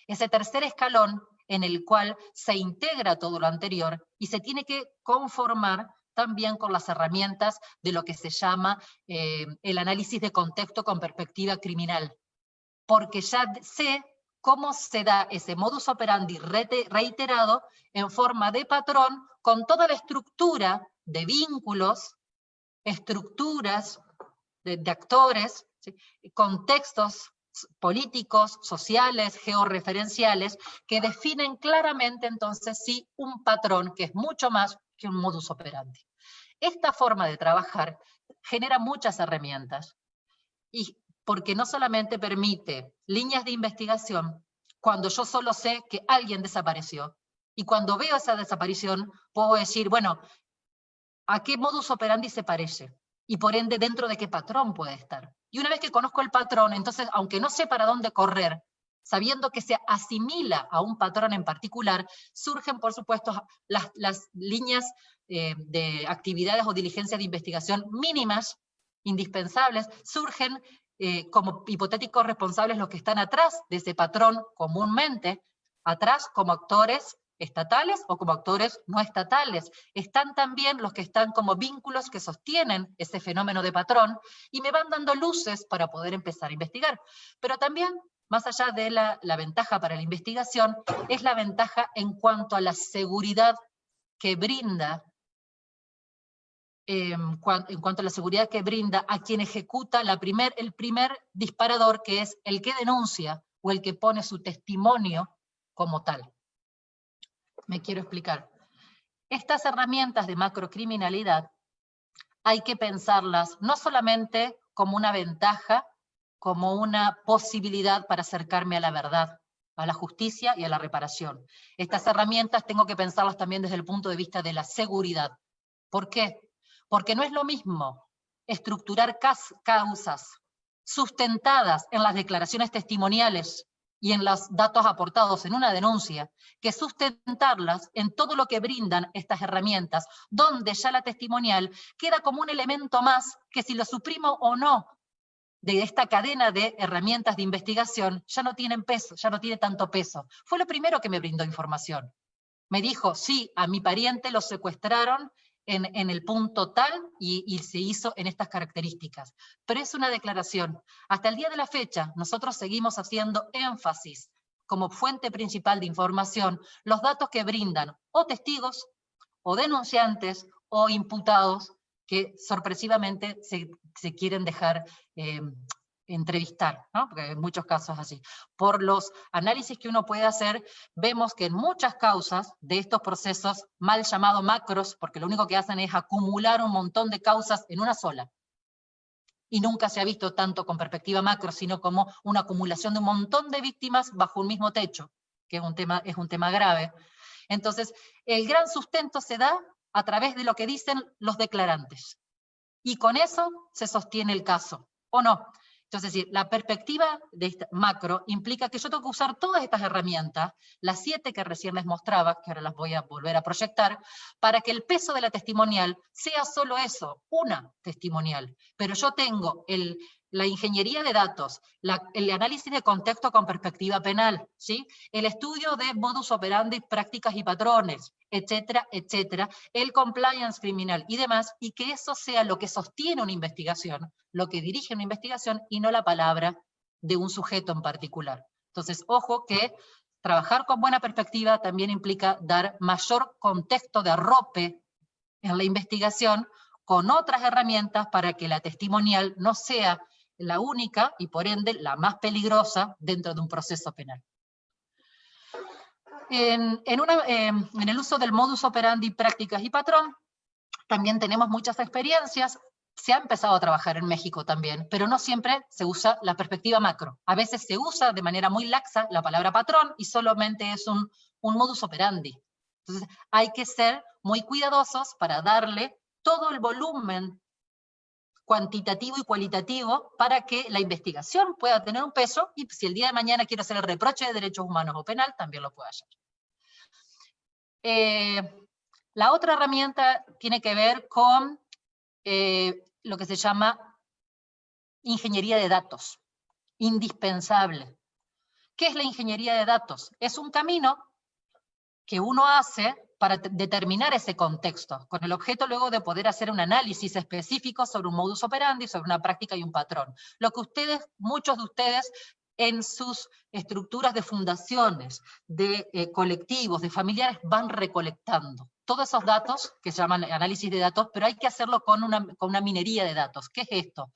ese tercer escalón en el cual se integra todo lo anterior y se tiene que conformar también con las herramientas de lo que se llama eh, el análisis de contexto con perspectiva criminal. Porque ya sé cómo se da ese modus operandi reiterado en forma de patrón con toda la estructura de vínculos, estructuras de, actores, contextos políticos, sociales, georreferenciales, que definen claramente entonces sí un patrón que es mucho más que un modus operandi. Esta forma de trabajar genera muchas herramientas, y porque no solamente permite líneas de investigación cuando yo solo sé que alguien desapareció, y cuando veo esa desaparición puedo decir, bueno, ¿a qué modus operandi se parece? Y por ende, dentro de qué patrón puede estar. Y una vez que conozco el patrón, entonces, aunque no sé para dónde correr, sabiendo que se asimila a un patrón en particular, surgen, por supuesto, las, líneas eh, de actividades o diligencias de investigación mínimas, indispensables, surgen eh, como hipotéticos responsables los que están atrás de ese patrón comúnmente, atrás como actores estatales o como actores no estatales. Están también los que están como vínculos que sostienen ese fenómeno de patrón y me van dando luces para poder empezar a investigar. Pero también, más allá de la, ventaja para la investigación, es la ventaja en cuanto a la seguridad que brinda em, en cuanto a la seguridad que brinda a quien ejecuta el primer disparador, que es el que denuncia o el que pone su testimonio como tal me quiero explicar. Estas herramientas de macrocriminalidad hay que pensarlas no solamente como una ventaja, como una posibilidad para acercarme a la verdad, a la justicia y a la reparación. Estas herramientas tengo que pensarlas también desde el punto de vista de la seguridad. ¿Por qué? Porque no es lo mismo estructurar causas sustentadas en las declaraciones testimoniales y en los datos aportados en una denuncia, que sustentarlas en todo lo que brindan estas herramientas, donde ya la testimonial queda como un elemento más que si lo suprimo o no de esta cadena de herramientas de investigación, ya no tienen peso, ya no tiene tanto peso. Fue lo primero que me brindó información. Me dijo, sí, a mi pariente lo secuestraron en, el punto tal y, se hizo en estas características. Pero es una declaración. Hasta el día de la fecha, nosotros seguimos haciendo énfasis como fuente principal de información los datos que brindan o testigos, o denunciantes, o imputados que sorpresivamente se, quieren dejar eh, entrevistar, ¿no? porque en muchos casos así. Por los análisis que uno puede hacer, vemos que en muchas causas de estos procesos, mal llamados macros, porque lo único que hacen es acumular un montón de causas en una sola, y nunca se ha visto tanto con perspectiva macro, sino como una acumulación de un montón de víctimas bajo un mismo techo, que es un tema, es un tema grave. Entonces, el gran sustento se da a través de lo que dicen los declarantes. Y con eso se sostiene el caso, ¿o no? Entonces, decir, la perspectiva de esta macro implica que yo tengo que usar todas estas herramientas, las siete que recién les mostraba, que ahora las voy a volver a proyectar, para que el peso de la testimonial sea solo eso, una testimonial. Pero yo tengo la ingeniería de datos, el análisis de contexto con perspectiva penal, ¿sí? el estudio de modus operandi, prácticas y patrones, etcétera, etcétera, el compliance criminal y demás, y que eso sea lo que sostiene una investigación, lo que dirige una investigación y no la palabra de un sujeto en particular. Entonces, ojo que trabajar con buena perspectiva también implica dar mayor contexto de arrope en la investigación con otras herramientas para que la testimonial no sea la única y por ende la más peligrosa dentro de un proceso penal. En, em, en, el uso del modus operandi, prácticas y patrón, también tenemos muchas experiencias, se ha empezado a trabajar en México también, pero no siempre se usa la perspectiva macro. A veces se usa de manera muy laxa la palabra patrón y solamente es un, un modus operandi. Entonces hay que ser muy cuidadosos para darle todo el volumen cuantitativo y cualitativo para que la investigación pueda tener un peso y si el día de mañana quiero hacer el reproche de derechos humanos o penal, también lo pueda hacer. Eh, la otra herramienta tiene que ver con eh, lo que se llama ingeniería de datos, indispensable. ¿Qué es la ingeniería de datos? Es un camino que uno hace para determinar ese contexto, con el objeto luego de poder hacer un análisis específico sobre un modus operandi, sobre una práctica y un patrón. Lo que ustedes, muchos de ustedes, en sus estructuras de fundaciones, de eh, colectivos, de familiares, van recolectando. Todos esos datos, que se llaman análisis de datos, pero hay que hacerlo con una, con una minería de datos. ¿Qué es esto?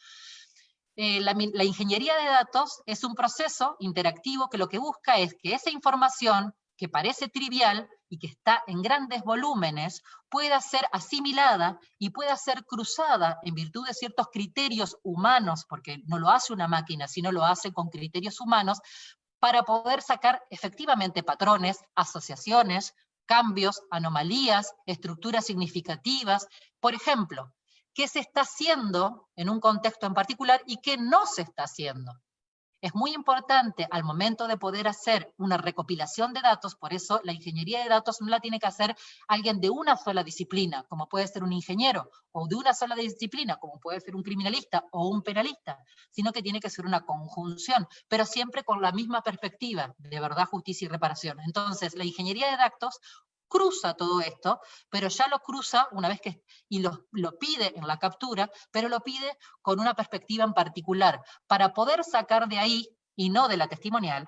Eh, la, la ingeniería de datos es un proceso interactivo que lo que busca es que esa información que parece trivial y que está en grandes volúmenes, pueda ser asimilada y pueda ser cruzada en virtud de ciertos criterios humanos, porque no lo hace una máquina, sino lo hace con criterios humanos, para poder sacar efectivamente patrones, asociaciones, cambios, anomalías, estructuras significativas. Por ejemplo, qué se está haciendo en un contexto en particular y qué no se está haciendo. Es muy importante al momento de poder hacer una recopilación de datos, por eso la ingeniería de datos no la tiene que hacer alguien de una sola disciplina, como puede ser un ingeniero, o de una sola disciplina, como puede ser un criminalista o un penalista, sino que tiene que ser una conjunción, pero siempre con la misma perspectiva de verdad, justicia y reparación. Entonces, la ingeniería de datos cruza todo esto, pero ya lo cruza una vez que, y lo, lo, pide en la captura, pero lo pide con una perspectiva en particular, para poder sacar de ahí, y no de la testimonial,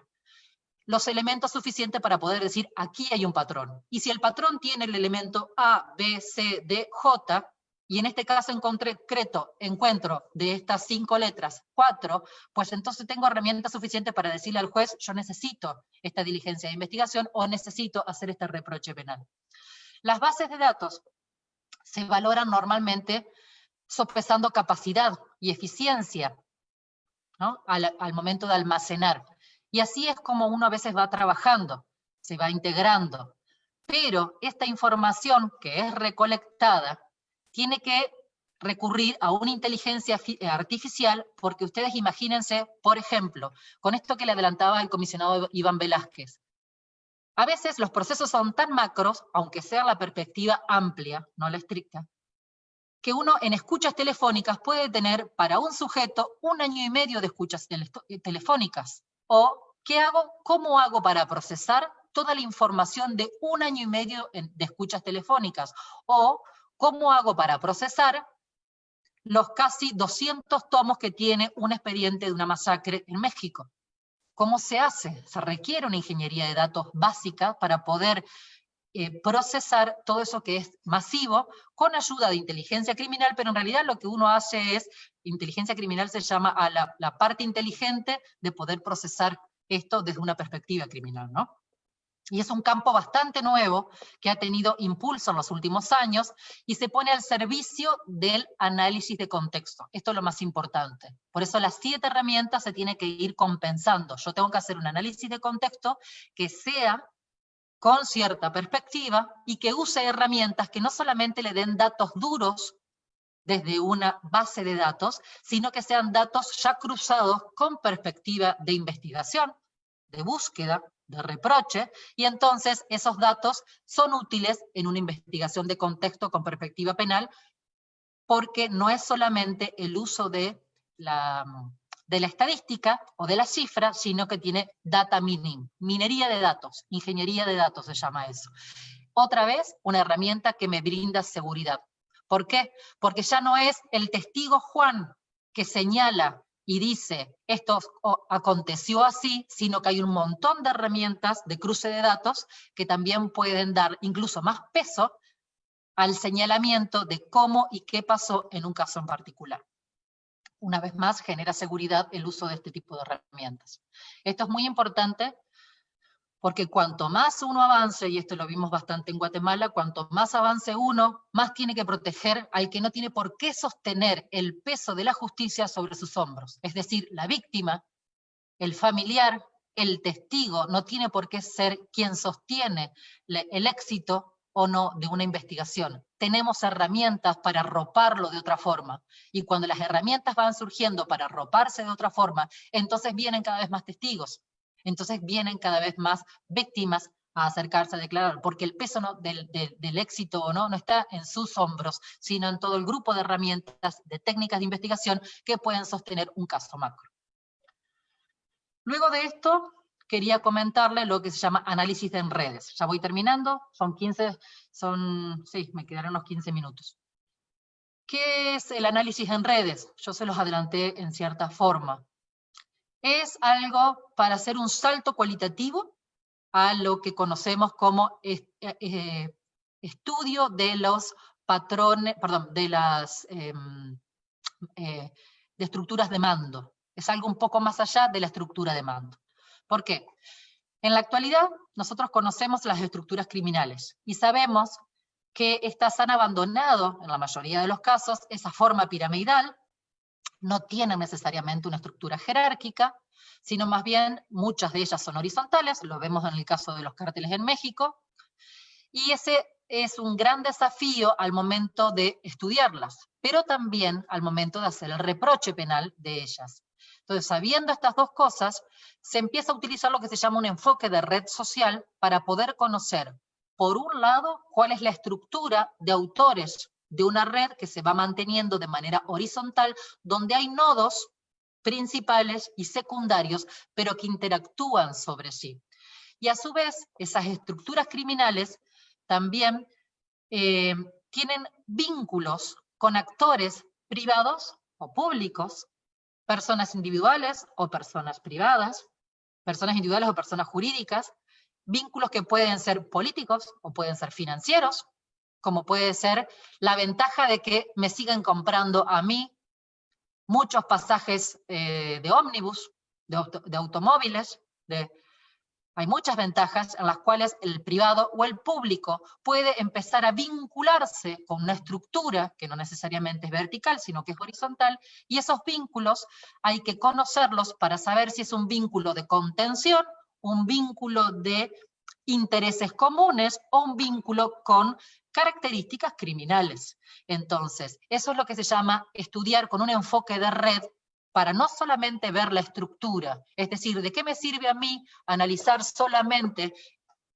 los elementos suficientes para poder decir, aquí hay un patrón. Y si el patrón tiene el elemento A, B, C, D, J, y en este caso en concreto encuentro de estas cinco letras cuatro, pues entonces tengo herramientas suficientes para decirle al juez, yo necesito esta diligencia de investigación o necesito hacer este reproche penal. Las bases de datos se valoran normalmente sopesando capacidad y eficiencia al, al momento de almacenar. Y así es como uno a veces va trabajando, se va integrando. Pero esta información que es recolectada tiene que recurrir a una inteligencia eh, artificial, porque ustedes imagínense, por ejemplo, con esto que le adelantaba el comisionado Iván Velázquez, a veces los procesos son tan macros, aunque sea la perspectiva amplia, no la estricta, que uno en escuchas telefónicas puede tener para un sujeto un año y medio de escuchas eh, telefónicas. O, ¿qué hago? ¿Cómo hago para procesar toda la información de un año y medio de escuchas telefónicas? O, ¿Cómo hago para procesar los casi 200 tomos que tiene un expediente de una masacre en México? ¿Cómo se hace? Se requiere una ingeniería de datos básica para poder eh, procesar todo eso que es masivo con ayuda de inteligencia criminal, pero en realidad lo que uno hace es, inteligencia criminal se llama a la, la parte inteligente de poder procesar esto desde una perspectiva criminal, ¿no? Y es un campo bastante nuevo que ha tenido impulso en los últimos años y se pone al servicio del análisis de contexto. Esto es lo más importante. Por eso las siete herramientas se tienen que ir compensando. Yo tengo que hacer un análisis de contexto que sea con cierta perspectiva y que use herramientas que no solamente le den datos duros desde una base de datos, sino que sean datos ya cruzados con perspectiva de investigación, de búsqueda, de reproche, y entonces esos datos son útiles en una investigación de contexto con perspectiva penal, porque no es solamente el uso de la, de la estadística o de la cifra, sino que tiene data mining, minería de datos, ingeniería de datos se llama eso. Otra vez, una herramienta que me brinda seguridad. ¿Por qué? Porque ya no es el testigo Juan que señala y dice esto aconteció así, sino que hay un montón de herramientas de cruce de datos que también pueden dar incluso más peso al señalamiento de cómo y qué pasó en un caso en particular una vez más, genera seguridad el uso de este tipo de herramientas. Esto es muy importante porque cuanto más uno avance, y esto lo vimos bastante en Guatemala, cuanto más avance uno, más tiene que proteger al que no tiene por qué sostener el peso de la justicia sobre sus hombros. Es decir, la víctima, el familiar, el testigo, no tiene por qué ser quien sostiene el éxito o no de una investigación. Tenemos herramientas para arroparlo de otra forma. Y cuando las herramientas van surgiendo para arroparse de otra forma, entonces vienen cada vez más testigos. Entonces vienen cada vez más víctimas a acercarse a declarar, porque el peso del, éxito o no no está en sus hombros, sino en todo el grupo de herramientas, de técnicas de investigación que pueden sostener un caso macro. Luego de esto, quería comentarle lo que se llama análisis en redes. Ya voy terminando, son 15, son, sí, me quedaron unos 15 minutos. ¿Qué es el análisis en redes? Yo se los adelanté en cierta forma. Es algo para hacer un salto cualitativo a lo que conocemos como eh, estudio de los patrones, perdón, de las em, eh, estructuras de mando. Es algo un poco más allá de la estructura de mando. ¿Por qué? En la actualidad, nosotros conocemos las estructuras criminales y sabemos que estas han abandonado, en la mayoría de los casos, esa forma piramidal, no tienen necesariamente una estructura jerárquica, sino más bien muchas de ellas son horizontales, lo vemos en el caso de los cárteles en México, y ese es un gran desafío al momento de estudiarlas, pero también al momento de hacer el reproche penal de ellas. Entonces, sabiendo estas dos cosas, se empieza a utilizar lo que se llama un enfoque de red social para poder conocer, por un lado, cuál es la estructura de autores de una red que se va manteniendo de manera horizontal, donde hay nodos principales y secundarios, pero que interactúan sobre sí. Y a su vez, esas estructuras criminales también eh, tienen vínculos con actores privados o públicos personas individuales o personas privadas, personas individuales o personas jurídicas, vínculos que pueden ser políticos o pueden ser financieros, como puede ser la ventaja de que me sigan comprando a mí muchos pasajes eh, de ómnibus, de automóviles, de hay muchas ventajas en las cuales el privado o el público puede empezar a vincularse con una estructura que no necesariamente es vertical, sino que es horizontal, y esos vínculos hay que conocerlos para saber si es un vínculo de contención, un vínculo de intereses comunes o un vínculo con características criminales. Entonces, eso es lo que se llama estudiar con un enfoque de red para no solamente ver la estructura, es decir, ¿de qué me sirve a mí analizar solamente,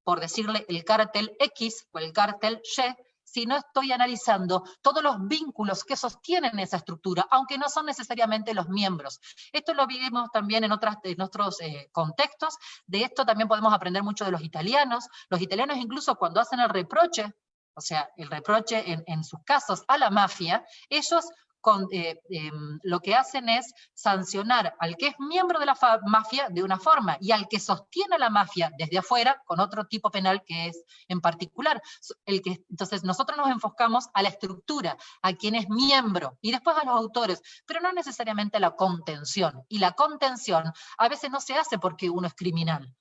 por decirle, el cártel X o el cártel Y, si no estoy analizando todos los vínculos que sostienen esa estructura, aunque no son necesariamente los miembros. Esto lo vimos también en, otras, en otros eh, contextos, de esto también podemos aprender mucho de los italianos. Los italianos incluso cuando hacen el reproche, o sea, el reproche en, sus casos a la mafia, ellos eh, em, lo que hacen es sancionar al que es miembro de la mafia de una forma y al que sostiene la mafia desde afuera con otro tipo penal que es en particular. El que, entonces nosotros nos enfocamos a la estructura, a quien es miembro y después a los autores, pero no necesariamente a la contención. Y la contención a veces no se hace porque uno es criminal,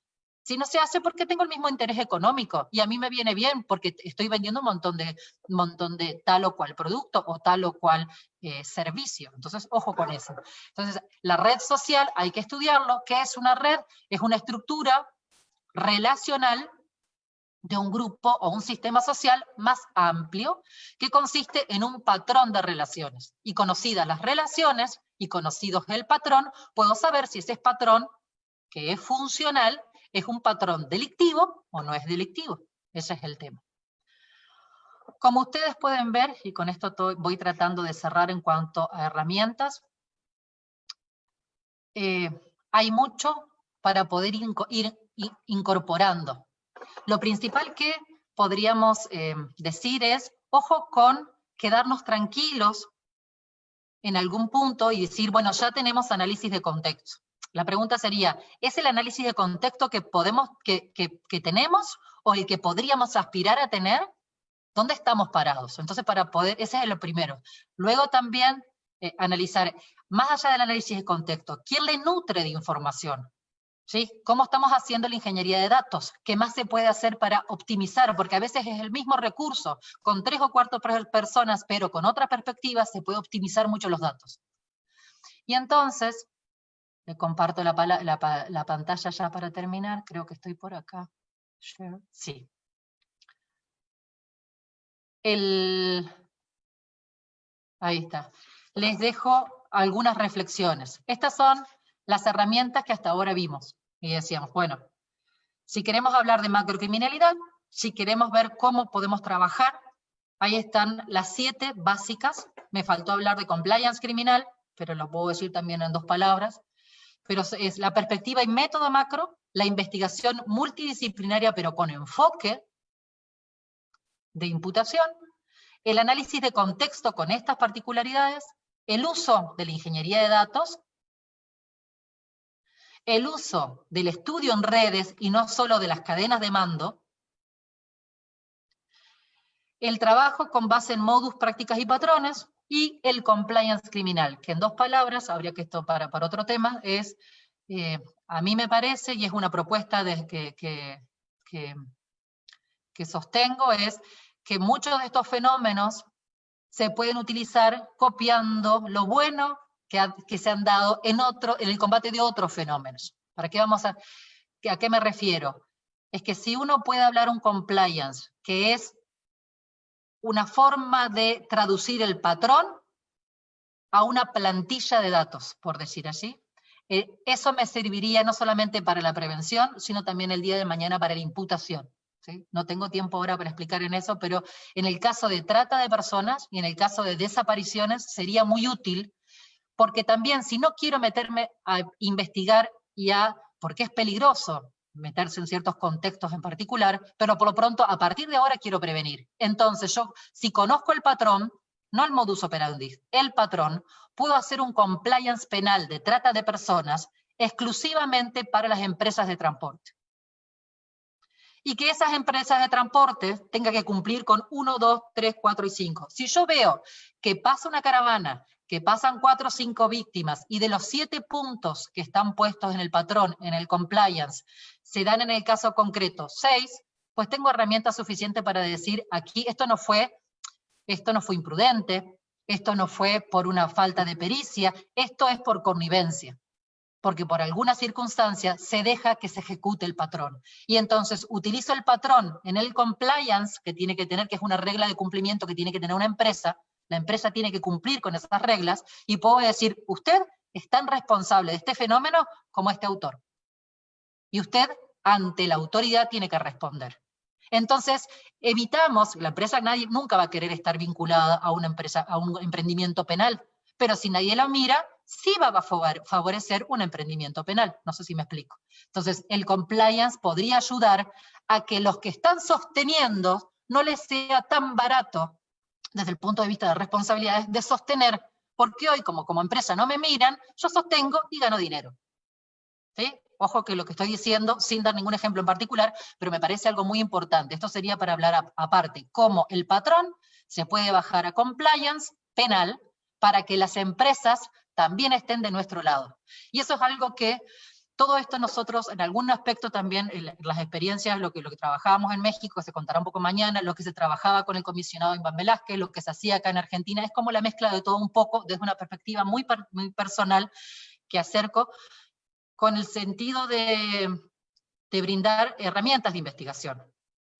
si no se hace porque tengo el mismo interés económico y a mí me viene bien porque estoy vendiendo un montón de, montón de tal o cual producto o tal o cual eh, servicio. Entonces, ojo con eso. Entonces, la red social hay que estudiarlo. ¿Qué es una red? Es una estructura relacional de un grupo o un sistema social más amplio que consiste en un patrón de relaciones. Y conocidas las relaciones y conocidos el patrón, puedo saber si ese patrón que es funcional ¿Es un patrón delictivo o no es delictivo? Ese es el tema. Como ustedes pueden ver, y con esto voy tratando de cerrar en cuanto a herramientas, eh, hay mucho para poder ir incorporando. Lo principal que podríamos eh, decir es, ojo con quedarnos tranquilos en algún punto y decir, bueno, ya tenemos análisis de contexto. La pregunta sería, ¿es el análisis de contexto que, podemos, que, que, tenemos o el que podríamos aspirar a tener? ¿Dónde estamos parados? Entonces, para poder, ese es lo primero. Luego también eh, analizar, más allá del análisis de contexto, ¿quién le nutre de información? ¿Sí? ¿Cómo estamos haciendo la ingeniería de datos? ¿Qué más se puede hacer para optimizar? Porque a veces es el mismo recurso, con tres o cuatro personas, pero con otra perspectiva se puede optimizar mucho los datos. Y entonces, comparto la, la, pantalla ya para terminar, creo que estoy por acá. Sí. Ahí está. Les dejo algunas reflexiones. Estas son las herramientas que hasta ahora vimos. Y decíamos, bueno, si queremos hablar de macrocriminalidad, si queremos ver cómo podemos trabajar, ahí están las siete básicas. Me faltó hablar de compliance criminal, pero lo puedo decir también en dos palabras. Pero es la perspectiva y método macro, la investigación multidisciplinaria pero con enfoque de imputación, el análisis de contexto con estas particularidades, el uso de la ingeniería de datos el uso del estudio en redes y no solo de las cadenas de mando, el trabajo con base en modus, prácticas y patrones, y el compliance criminal, que en dos palabras, habría que esto para, para otro tema, es, eh, a mí me parece, y es una propuesta que, que, que sostengo, es que muchos de estos fenómenos se pueden utilizar copiando lo bueno que, se han dado en, otro, en el combate de otros fenómenos. ¿Para qué vamos a, a qué me refiero? Es que si uno puede hablar un compliance, que es una forma de traducir el patrón a una plantilla de datos, por decir así, eh, eso me serviría no solamente para la prevención, sino también el día de mañana para la imputación. No tengo tiempo ahora para explicar en eso, pero en el caso de trata de personas y en el caso de desapariciones sería muy útil porque también si no quiero meterme a investigar y a, porque es peligroso meterse en ciertos contextos en particular, pero por lo pronto a partir de ahora quiero prevenir. Entonces yo, si conozco el patrón, no el modus operandi, el patrón, puedo hacer un compliance penal de trata de personas exclusivamente para las empresas de transporte. Y que esas empresas de transporte tengan que cumplir con 1, 2, 3, 4 y 5. Si yo veo que pasa una caravana que pasan cuatro o cinco víctimas y de los siete puntos que están puestos en el patrón, en el compliance, se dan en el caso concreto seis, pues tengo herramientas suficientes para decir aquí esto no fue, esto no fue imprudente, esto no fue por una falta de pericia, esto es por connivencia porque por alguna circunstancia se deja que se ejecute el patrón. Y entonces utilizo el patrón en el compliance que tiene que tener, que es una regla de cumplimiento que tiene que tener una empresa, la empresa tiene que cumplir con esas reglas y puedo decir, usted es tan responsable de este fenómeno como este autor. Y usted, ante la autoridad, tiene que responder. Entonces, evitamos, la empresa nadie, nunca va a querer estar vinculada a una empresa, a un emprendimiento penal, pero si nadie la mira, sí va a favorecer un emprendimiento penal. No sé si me explico. Entonces, el compliance podría ayudar a que los que están sosteniendo no les sea tan barato desde el punto de vista de responsabilidades, de sostener, porque hoy como, como empresa no me miran, yo sostengo y gano dinero. ¿Sí? Ojo que lo que estoy diciendo, sin dar ningún ejemplo en particular, pero me parece algo muy importante. Esto sería para hablar aparte, cómo el patrón se puede bajar a compliance penal para que las empresas también estén de nuestro lado. Y eso es algo que todo esto nosotros, en algún aspecto también, las experiencias, lo que, lo que trabajábamos en México, se contará un poco mañana, lo que se trabajaba con el comisionado Iván Velázquez, lo que se hacía acá en Argentina, es como la mezcla de todo un poco, desde una perspectiva muy, muy personal que acerco, con el sentido de, de brindar herramientas de investigación.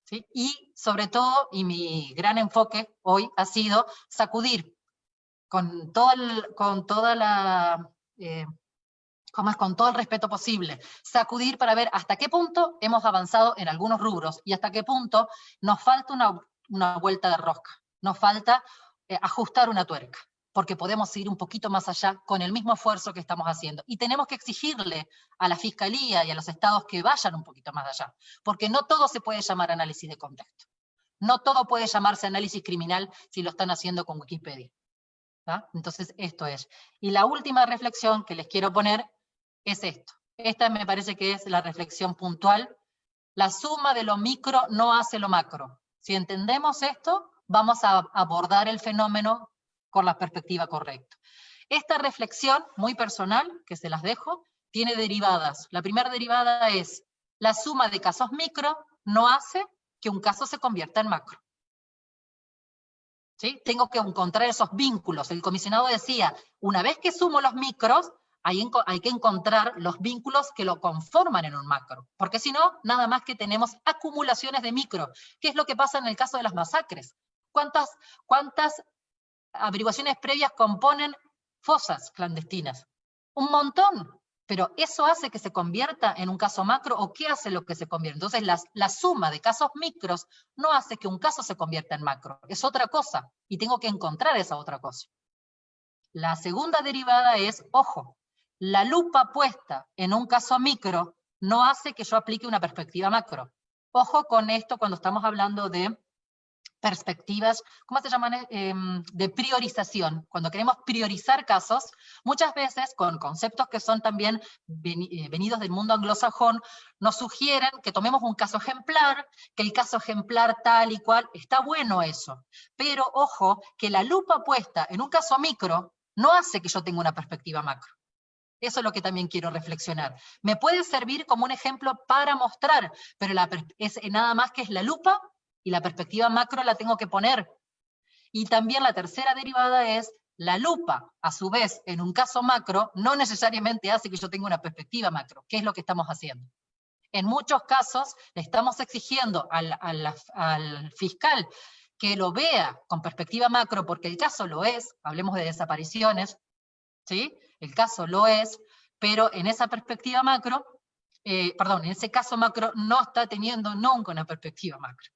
¿sí? Y sobre todo, y mi gran enfoque hoy ha sido sacudir con, todo con toda la... Eh, como es con todo el respeto posible, sacudir para ver hasta qué punto hemos avanzado en algunos rubros y hasta qué punto nos falta una, vuelta de rosca, nos falta eh, ajustar una tuerca. porque podemos ir un poquito más allá con el mismo esfuerzo que estamos haciendo. Y tenemos que exigirle a la Fiscalía y a los estados que vayan un poquito más allá, porque no todo se puede llamar análisis de contexto. No todo puede llamarse análisis criminal si lo están haciendo con Wikipedia. Entonces, esto es. Y la última reflexión que les quiero poner es esto. Esta me parece que es la reflexión puntual. La suma de lo micro no hace lo macro. Si entendemos esto, vamos a abordar el fenómeno con la perspectiva correcta. Esta reflexión, muy personal, que se las dejo, tiene derivadas. La primera derivada es, la suma de casos micro no hace que un caso se convierta en macro. ¿Sí? Tengo que encontrar esos vínculos. El comisionado decía, una vez que sumo los micros, hay, que encontrar los vínculos que lo conforman en un macro. Porque si no, nada más que tenemos acumulaciones de micro. ¿Qué es lo que pasa en el caso de las masacres? ¿Cuántas, cuántas averiguaciones previas componen fosas clandestinas? Un montón pero ¿eso hace que se convierta en un caso macro o qué hace lo que se convierte? Entonces la, la, suma de casos micros no hace que un caso se convierta en macro, es otra cosa, y tengo que encontrar esa otra cosa. La segunda derivada es, ojo, la lupa puesta en un caso micro no hace que yo aplique una perspectiva macro. Ojo con esto cuando estamos hablando de perspectivas, ¿cómo se llaman? Em, de priorización. Cuando queremos priorizar casos, muchas veces con conceptos que son también eh, venidos del mundo anglosajón, nos sugieren que tomemos un caso ejemplar, que el caso ejemplar tal y cual, está bueno eso. Pero ojo, que la lupa puesta en un caso micro no hace que yo tenga una perspectiva macro. Eso es lo que también quiero reflexionar. Me puede servir como un ejemplo para mostrar, pero es nada más que es la lupa y la perspectiva macro la tengo que poner. Y también la tercera derivada es la lupa, a su vez, en un caso macro, no necesariamente hace que yo tenga una perspectiva macro. ¿Qué es lo que estamos haciendo? En muchos casos le estamos exigiendo al fiscal que lo vea con perspectiva macro, porque el caso lo es, hablemos de desapariciones, ¿sí? El caso lo es, pero en esa perspectiva macro, eh, perdón, en ese caso macro no está teniendo nunca una perspectiva macro.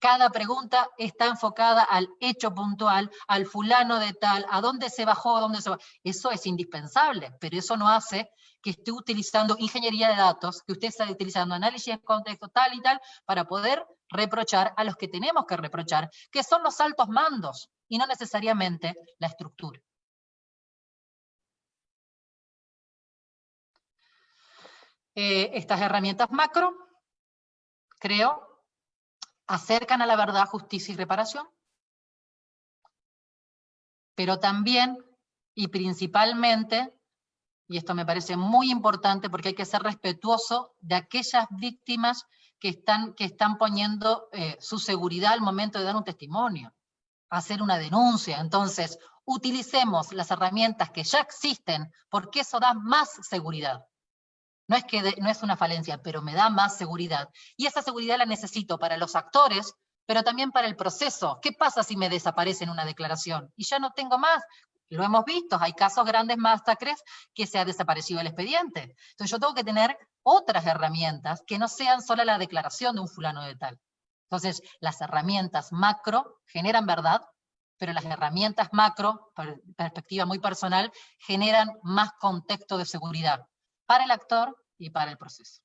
Cada pregunta está enfocada al hecho puntual, al fulano de tal, a dónde se bajó, a dónde se bajó. Eso es indispensable, pero eso no hace que esté utilizando ingeniería de datos, que usted esté utilizando análisis de contexto tal y tal, para poder reprochar a los que tenemos que reprochar, que son los altos mandos, y no necesariamente la estructura. Eh, estas herramientas macro, creo, acercan a la verdad, justicia y reparación, pero también y principalmente, y esto me parece muy importante porque hay que ser respetuoso de aquellas víctimas que están, que están poniendo eh, su seguridad al momento de dar un testimonio, hacer una denuncia. Entonces, utilicemos las herramientas que ya existen porque eso da más seguridad. No es que no es una falencia, pero me da más seguridad. Y esa seguridad la necesito para los actores, pero también para el proceso. ¿Qué pasa si me desaparece en una declaración? Y ya no tengo más. Lo hemos visto, hay casos grandes masacres que se ha desaparecido el expediente. Entonces yo tengo que tener otras herramientas que no sean solo la declaración de un fulano de tal. Entonces, las herramientas macro generan verdad, pero las herramientas macro, perspectiva muy personal, generan más contexto de seguridad para el actor y para el proceso.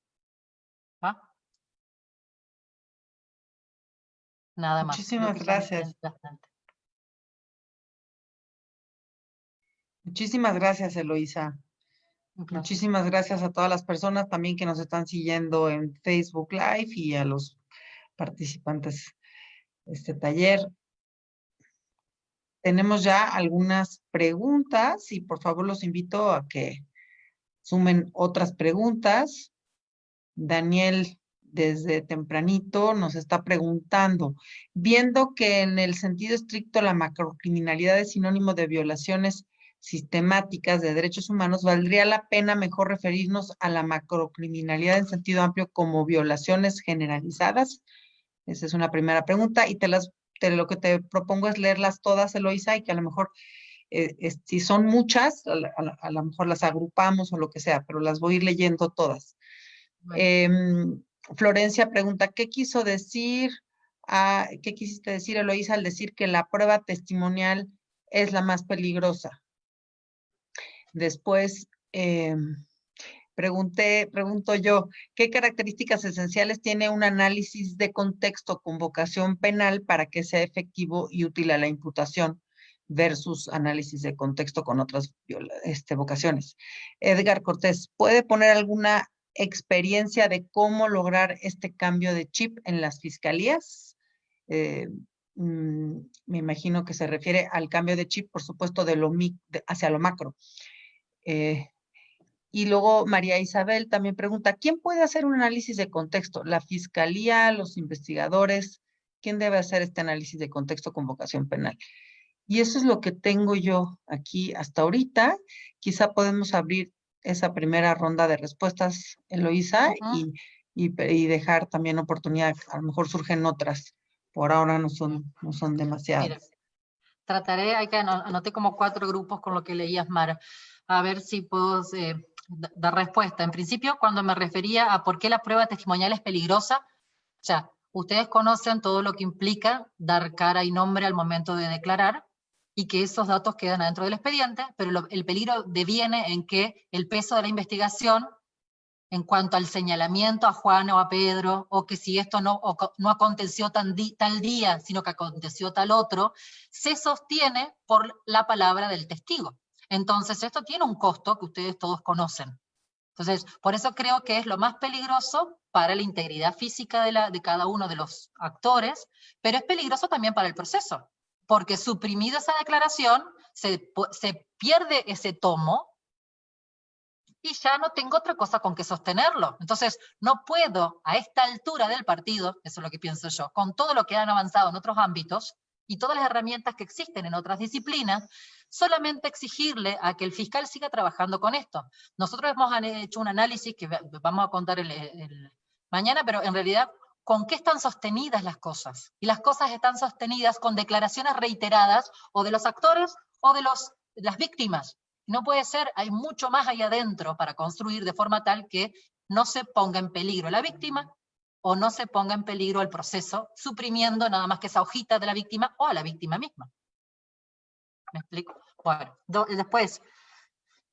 Nada más. Muchísimas gracias. Muchísimas gracias, Eloisa. Muchísimas gracias a todas las personas también que nos están siguiendo en Facebook Live y a los participantes de este taller. Tenemos ya algunas preguntas y por favor los invito a que sumen otras preguntas. Daniel, desde tempranito, nos está preguntando, viendo que en el sentido estricto la macrocriminalidad es sinónimo de violaciones sistemáticas de derechos humanos, ¿valdría la pena mejor referirnos a la macrocriminalidad en sentido amplio como violaciones generalizadas? Esa es una primera pregunta y te las, lo que te propongo es leerlas todas, Eloisa, y que a lo mejor eh, si son muchas, a, lo mejor las agrupamos o lo que sea, pero las voy a ir leyendo todas. Em, Florencia pregunta, ¿qué quiso decir, qué quisiste decir, Eloísa, al decir que la prueba testimonial es la más peligrosa. Después, em, pregunté, pregunto yo, ¿qué características esenciales tiene un análisis de contexto con vocación penal para que sea efectivo y útil a la imputación versus análisis de contexto con otras este, vocaciones? Edgar Cortés, ¿puede poner alguna experiencia de cómo lograr este cambio de chip en las fiscalías? Eh, mm, me imagino que se refiere al cambio de chip, por supuesto, de lo hacia lo macro. Eh, y luego María Isabel también pregunta, ¿quién puede hacer un análisis de contexto? ¿La fiscalía, los investigadores? ¿Quién debe hacer este análisis de contexto con vocación penal? Y eso es lo que tengo yo aquí hasta ahorita. Quizá podemos abrir esa primera ronda de respuestas, Eloisa, y, y, dejar también oportunidad, a lo mejor surgen otras. Por ahora no son, no son demasiadas. trataré, hay que anoté como cuatro grupos con lo que leías, Mara, a ver si puedo eh, dar respuesta. En principio, cuando me refería a por qué la prueba testimonial es peligrosa, o sea, ustedes conocen todo lo que implica dar cara y nombre al momento de declarar, y que esos datos quedan adentro del expediente, pero el peligro deviene en que el peso de la investigación, en cuanto al señalamiento a Juan o a Pedro, o que si esto no, no aconteció tal día, sino que aconteció tal otro, se sostiene por la palabra del testigo. Entonces esto tiene un costo que ustedes todos conocen. Entonces, por eso creo que es lo más peligroso para la integridad física de, cada uno de los actores, pero es peligroso también para el proceso, porque suprimida esa declaración, se, se pierde ese tomo y ya no tengo otra cosa con que sostenerlo. Entonces, no puedo a esta altura del partido, eso es lo que pienso yo, con todo lo que han avanzado en otros ámbitos y todas las herramientas que existen en otras disciplinas, solamente exigirle a que el fiscal siga trabajando con esto. Nosotros hemos hecho un análisis que vamos a contar el mañana, pero en realidad con qué están sostenidas las cosas. Y las cosas están sostenidas con declaraciones reiteradas o de los actores o de, los, las víctimas. No puede ser, hay mucho más ahí adentro para construir de forma tal que no se ponga en peligro la víctima o no se ponga en peligro el proceso, suprimiendo nada más que esa hojita de la víctima o a la víctima misma. ¿Me explico? Bueno, después,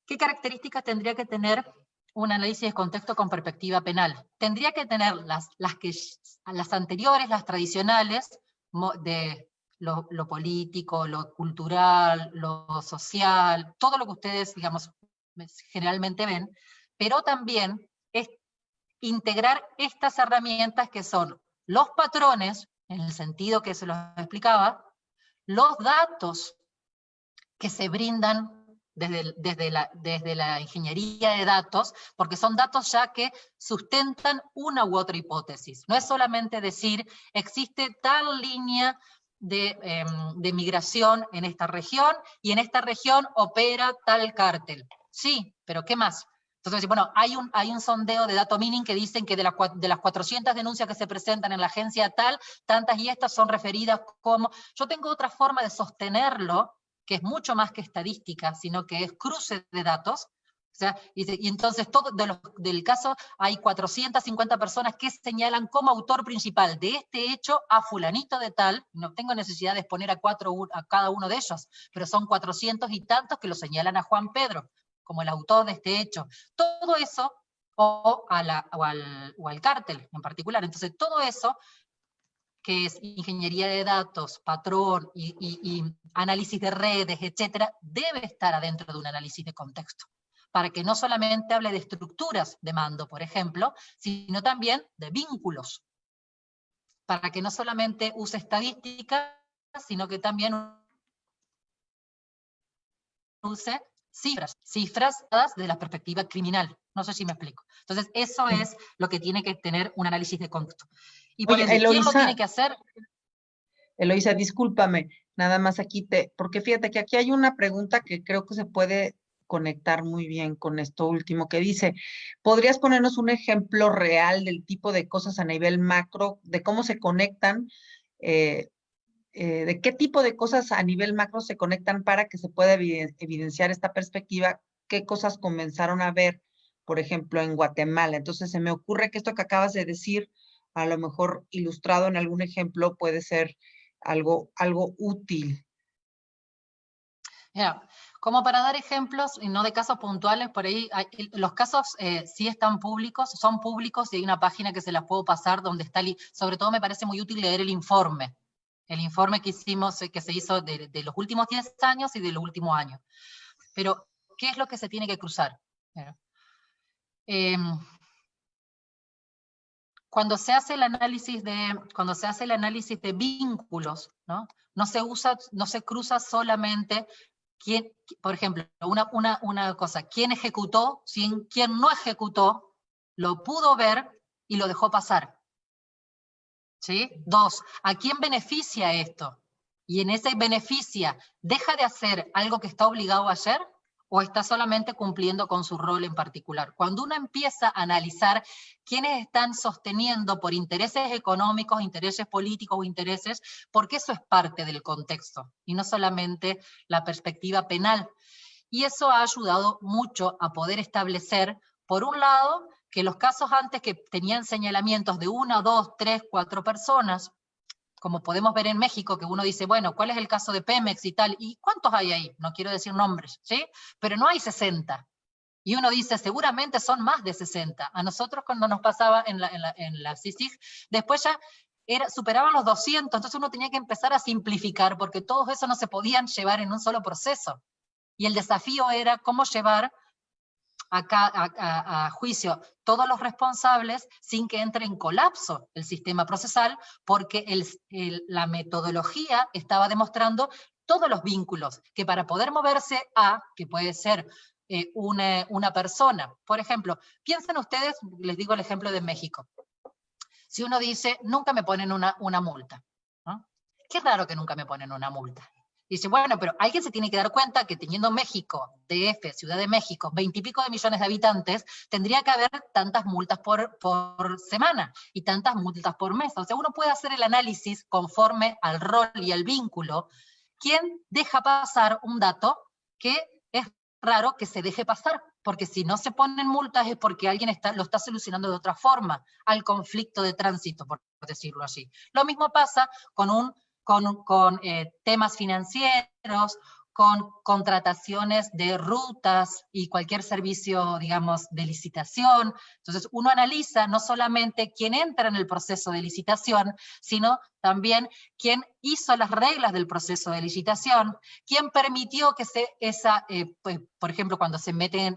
¿qué características tendría que tener un análisis de contexto con perspectiva penal. Tendría que tener las, las, que, las anteriores, las tradicionales, de lo, político, lo cultural, lo social, todo lo que ustedes, digamos, generalmente ven, pero también es integrar estas herramientas que son los patrones, en el sentido que se los explicaba, los datos que se brindan desde, la, desde la ingeniería de datos, porque son datos ya que sustentan una u otra hipótesis. No es solamente decir, existe tal línea de, em, de, migración en esta región, y en esta región opera tal cártel. Sí, pero ¿qué más? Entonces, bueno, hay un, hay un sondeo de dato mining que dicen que de, de las 400 denuncias que se presentan en la agencia tal, tantas y estas son referidas como... Yo tengo otra forma de sostenerlo, que es mucho más que estadística, sino que es cruce de datos, o sea, y, entonces todo del caso hay 450 personas que señalan como autor principal de este hecho a fulanito de tal, no tengo necesidad de exponer a, cuatro, a cada uno de ellos, pero son 400 y tantos que lo señalan a Juan Pedro como el autor de este hecho. Todo eso, o, a o, al, o al cártel en particular, entonces todo eso que es ingeniería de datos, patrón y, análisis de redes, etcétera, debe estar adentro de un análisis de contexto, para que no solamente hable de estructuras de mando, por ejemplo, sino también de vínculos, para que no solamente use estadística, sino que también use cifras, cifras de la perspectiva criminal. No sé si me explico. Entonces, eso es lo que tiene que tener un análisis de contexto. Y por ¿quién lo tiene que hacer? Eloisa, discúlpame, nada más aquí te, porque fíjate que aquí hay una pregunta que creo que se puede conectar muy bien con esto último que dice, ¿podrías ponernos un ejemplo real del tipo de cosas a nivel macro, de cómo se conectan, eh, eh, de qué tipo de cosas a nivel macro se conectan para que se pueda evidenciar esta perspectiva, qué cosas comenzaron a ver, por ejemplo, en Guatemala? Entonces se me ocurre que esto que acabas de decir, a lo mejor ilustrado en algún ejemplo puede ser algo, algo útil. como para dar ejemplos, y no de casos puntuales, por ahí los casos eh, sí están públicos, son públicos y hay una página que se las puedo pasar donde está, sobre todo me parece muy útil leer el informe, el informe que hicimos, eh, que se hizo de, los últimos 10 años y de los últimos años. Pero, ¿qué es lo que se tiene que cruzar? Em, cuando se hace el análisis de, cuando se hace el análisis de vínculos, ¿no? No se usa, no se cruza solamente quién, por ejemplo, una, una, una cosa, quién ejecutó, quién no ejecutó, lo pudo ver y lo dejó pasar. ¿Sí? Dos, ¿a quién beneficia esto? Y en ese beneficia, ¿deja de hacer algo que está obligado a hacer? O está solamente cumpliendo con su rol en particular. Cuando uno empieza a analizar quiénes están sosteniendo por intereses económicos, intereses políticos o intereses, porque eso es parte del contexto, y no solamente la perspectiva penal. Y eso ha ayudado mucho a poder establecer, por un lado, que los casos antes que tenían señalamientos de una, dos, tres, cuatro personas, como podemos ver en México, que uno dice, bueno, ¿cuál es el caso de Pemex y tal? ¿Y cuántos hay ahí? No quiero decir nombres, ¿sí? Pero no hay 60. Y uno dice, seguramente son más de 60. A nosotros cuando nos pasaba en la, en la, CICIG, después ya era, superaban los 200, entonces uno tenía que empezar a simplificar, porque todos eso no se podían llevar en un solo proceso. Y el desafío era cómo llevar a, juicio todos los responsables sin que entre en colapso el sistema procesal, porque la metodología estaba demostrando todos los vínculos, que para poder moverse a, que puede ser eh, una, persona, por ejemplo, piensen ustedes, les digo el ejemplo de México, si uno dice, nunca me ponen una, una multa, Qué raro que nunca me ponen una multa. Dice, bueno, pero alguien se tiene que dar cuenta que teniendo México, DF, Ciudad de México, veintipico de millones de habitantes, tendría que haber tantas multas por, por semana y tantas multas por mes. O sea, uno puede hacer el análisis conforme al rol y al vínculo. ¿Quién deja pasar un dato que es raro que se deje pasar? Porque si no se ponen multas es porque alguien está, lo está solucionando de otra forma, al conflicto de tránsito, por decirlo así. Lo mismo pasa con un con, eh, temas financieros, con contrataciones de rutas y cualquier servicio, digamos, de licitación. Entonces, uno analiza no solamente quién entra en el proceso de licitación, sino también quién hizo las reglas del proceso de licitación, quién permitió que se, esa, eh, pues, por ejemplo, cuando se meten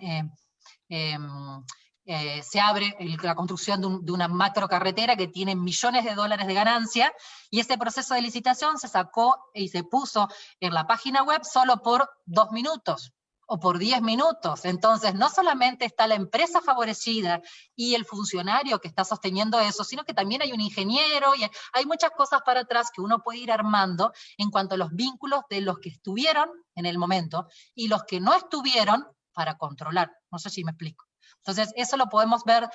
eh, se abre la construcción de, una macro carretera que tiene millones de dólares de ganancia, y ese proceso de licitación se sacó y se puso en la página web solo por dos minutos o por diez minutos. Entonces, no solamente está la empresa favorecida y el funcionario que está sosteniendo eso, sino que también hay un ingeniero y hay muchas cosas para atrás que uno puede ir armando en cuanto a los vínculos de los que estuvieron en el momento y los que no estuvieron para controlar. No sé si me explico. Entonces, eso lo podemos ver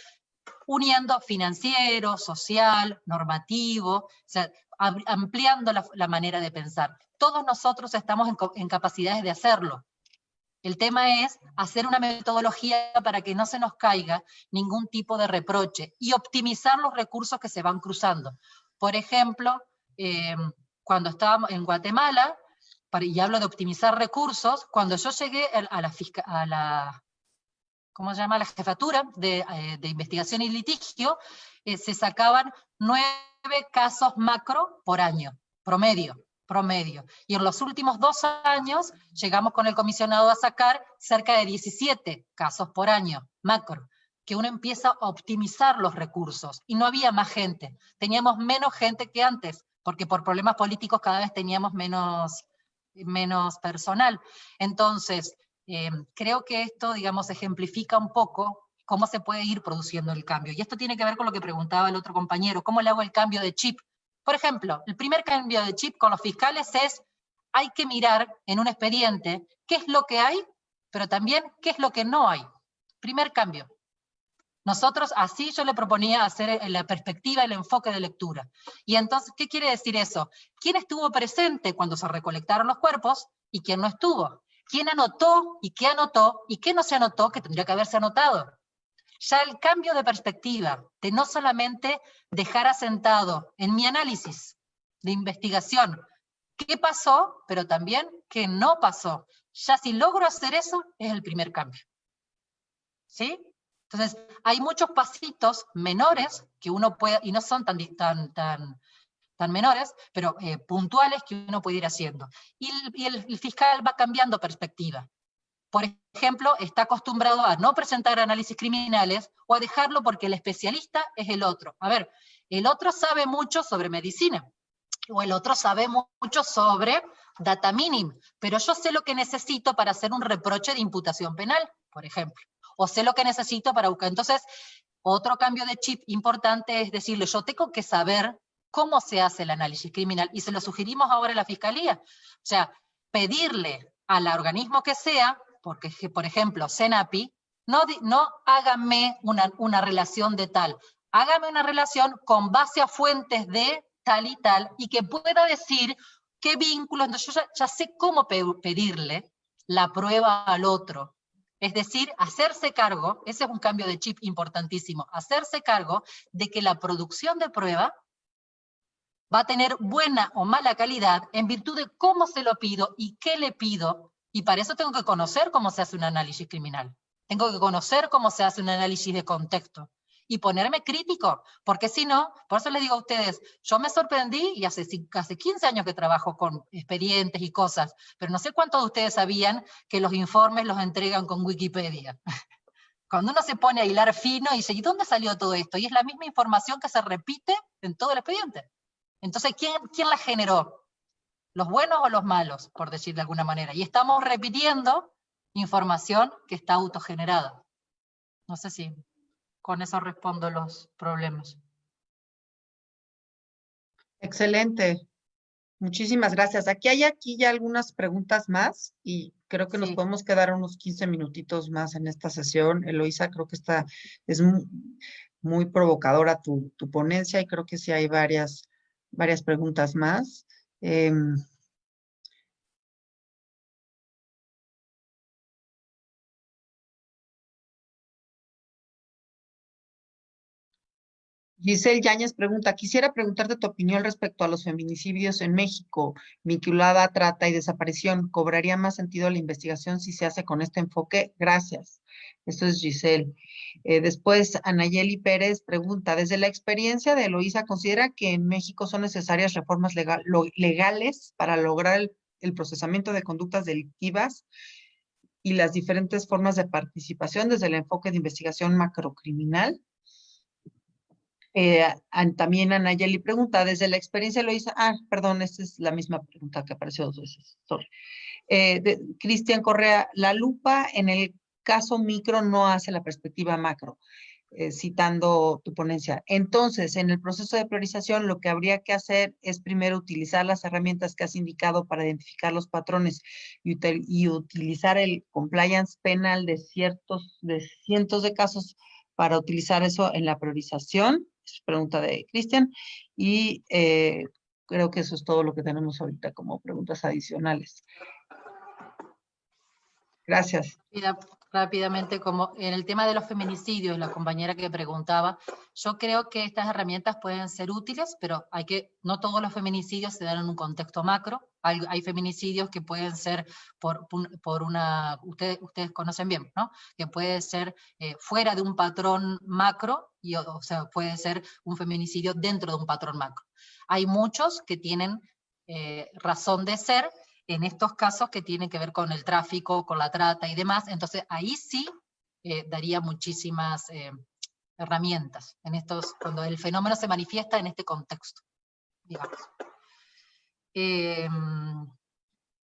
uniendo financiero, social, normativo, ampliando la, manera de pensar. Todos nosotros estamos en, capacidades de hacerlo. El tema es hacer una metodología para que no se nos caiga ningún tipo de reproche y optimizar los recursos que se van cruzando. Por ejemplo, em, cuando estábamos en Guatemala, y hablo de optimizar recursos, cuando yo llegué a la, a la ¿cómo se llama? La jefatura de, eh, investigación y litigio, eh, se sacaban nueve casos macro por año, promedio, promedio. Y en los últimos dos años llegamos con el comisionado a sacar cerca de 17 casos por año, macro que uno empieza a optimizar los recursos, y no había más gente, teníamos menos gente que antes, porque por problemas políticos cada vez teníamos menos, menos personal. Entonces, eh, creo que esto, digamos, ejemplifica un poco cómo se puede ir produciendo el cambio. Y esto tiene que ver con lo que preguntaba el otro compañero, ¿cómo le hago el cambio de chip? Por ejemplo, el primer cambio de chip con los fiscales es, hay que mirar en un expediente qué es lo que hay, pero también qué es lo que no hay. Primer cambio. Nosotros, así yo le proponía hacer la perspectiva, el enfoque de lectura. Y entonces, ¿qué quiere decir eso? ¿Quién estuvo presente cuando se recolectaron los cuerpos y quién no estuvo? Quién anotó y qué anotó y qué no se anotó que tendría que haberse anotado. Ya el cambio de perspectiva, de no solamente dejar asentado en mi análisis de investigación qué pasó, pero también qué no pasó. ya si logro hacer eso, es el primer cambio. ¿Sí? Entonces, hay muchos pasitos menores que uno puede, y no son tan, tan, tan, tan menores, pero eh, puntuales que uno puede ir haciendo. Y, el, fiscal va cambiando perspectiva. Por ejemplo, está acostumbrado a no presentar análisis criminales o a dejarlo porque el especialista es el otro. A ver, el otro sabe mucho sobre medicina, o el otro sabe mucho sobre data minim, pero yo sé lo que necesito para hacer un reproche de imputación penal, por ejemplo, o sé lo que necesito para buscar. Entonces, otro cambio de chip importante es decirle, yo tengo que saber cómo se hace el análisis criminal, y se lo sugerimos ahora a la Fiscalía. O sea, pedirle al organismo que sea, porque por ejemplo, CENAPI, no, no hágame una, una relación de tal, hágame una relación con base a fuentes de tal y tal, y que pueda decir qué vínculos, entonces yo ya, sé cómo pedirle la prueba al otro. Es decir, hacerse cargo, ese es un cambio de chip importantísimo, hacerse cargo de que la producción de prueba va a tener buena o mala calidad en virtud de cómo se lo pido y qué le pido, y para eso tengo que conocer cómo se hace un análisis criminal. Tengo que conocer cómo se hace un análisis de contexto y ponerme crítico, porque si no, por eso les digo a ustedes, yo me sorprendí y hace, hace 15 años que trabajo con expedientes y cosas, pero no sé cuántos de ustedes sabían que los informes los entregan con Wikipedia. Cuando uno se pone a hilar fino y dice, ¿y dónde salió todo esto? Y es la misma información que se repite en todo el expediente. Entonces, ¿quién, quién la generó? ¿Los buenos o los malos, por decir de alguna manera? Y estamos repitiendo información que está autogenerada. No sé si con eso respondo los problemas. Excelente. Muchísimas gracias. Aquí hay aquí ya algunas preguntas más y creo que nos podemos quedar unos 15 minutitos más en esta sesión. Eloisa, creo que está, es muy, provocadora tu, tu, ponencia y creo que sí hay varias, varias preguntas más. Em, Giselle Yáñez pregunta, quisiera preguntarte tu opinión respecto a los feminicidios en México, vinculada a trata y desaparición. ¿Cobraría más sentido la investigación si se hace con este enfoque? Gracias. Esto es Giselle. Eh, después, Anayeli Pérez pregunta, desde la experiencia de Eloísa, ¿considera que en México son necesarias reformas legales para lograr el, el procesamiento de conductas delictivas y las diferentes formas de participación desde el enfoque de investigación macrocriminal? Eh, también Anayeli pregunta, desde la experiencia lo hizo, ah, perdón, esta es la misma pregunta que apareció dos veces, eh, Cristian Correa, la lupa en el caso micro no hace la perspectiva macro, eh, citando tu ponencia. Entonces, en el proceso de priorización, lo que habría que hacer es primero utilizar las herramientas que has indicado para identificar los patrones y, y utilizar el compliance penal de ciertos, de cientos de casos para utilizar eso en la priorización pregunta de Cristian. Y eh, creo que eso es todo lo que tenemos ahorita como preguntas adicionales. Gracias rápidamente, como en el tema de los feminicidios, la compañera que preguntaba, yo creo que estas herramientas pueden ser útiles, pero hay que, no todos los feminicidios se dan en un contexto macro, hay, feminicidios que pueden ser por, por una, ustedes, ustedes conocen bien, ¿no? Que puede ser eh, fuera de un patrón macro, y, o sea, puede ser un feminicidio dentro de un patrón macro. Hay muchos que tienen eh, razón de ser, en estos casos que tienen que ver con el tráfico, con la trata y demás, entonces ahí sí eh, daría muchísimas eh, herramientas, en estos, cuando el fenómeno se manifiesta en este contexto, digamos. Em,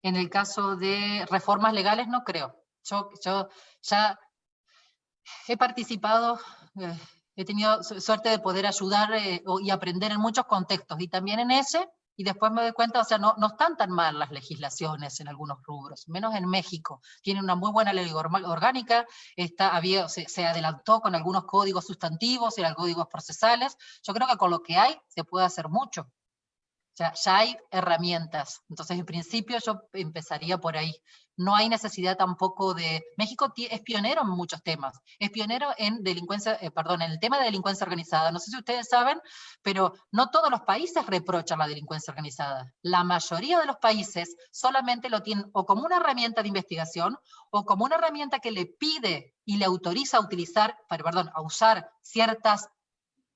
en el caso de reformas legales no creo. Yo, yo ya he participado, eh, he tenido suerte de poder ayudar y aprender en muchos contextos, y también en ese y después me doy cuenta, o sea, no, no están tan mal las legislaciones en algunos rubros, menos en México. Tiene una muy buena ley orgánica, está, había, se, se, adelantó con algunos códigos sustantivos y códigos procesales. Yo creo que con lo que hay se puede hacer mucho. O sea, ya hay herramientas. Entonces, en principio yo empezaría por ahí. No hay necesidad tampoco de... México es pionero en muchos temas, es pionero en delincuencia, eh, perdón, en el tema de delincuencia organizada. No sé si ustedes saben, pero no todos los países reprochan la delincuencia organizada. La mayoría de los países solamente lo tienen o como una herramienta de investigación o como una herramienta que le pide y le autoriza a utilizar, perdón, a usar ciertas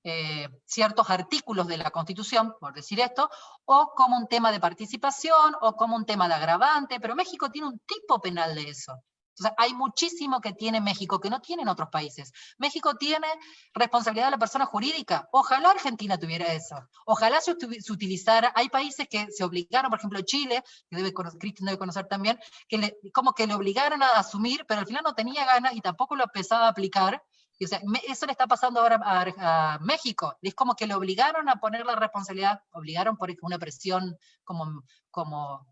eh, ciertos artículos de la Constitución, por decir esto, o como un tema de participación, o como un tema de agravante, pero México tiene un tipo penal de eso. Entonces, hay muchísimo que tiene México que no tienen otros países. México tiene responsabilidad de la persona jurídica. Ojalá Argentina tuviera eso. Ojalá se, utilizara. Hay países que se obligaron, por ejemplo Chile, que debe Cristian debe conocer también, que como que le obligaron a asumir, pero al final no tenía ganas y tampoco lo empezaba a aplicar, eso le está pasando ahora a, México. Es como que le obligaron a poner la responsabilidad, obligaron por una presión como, como,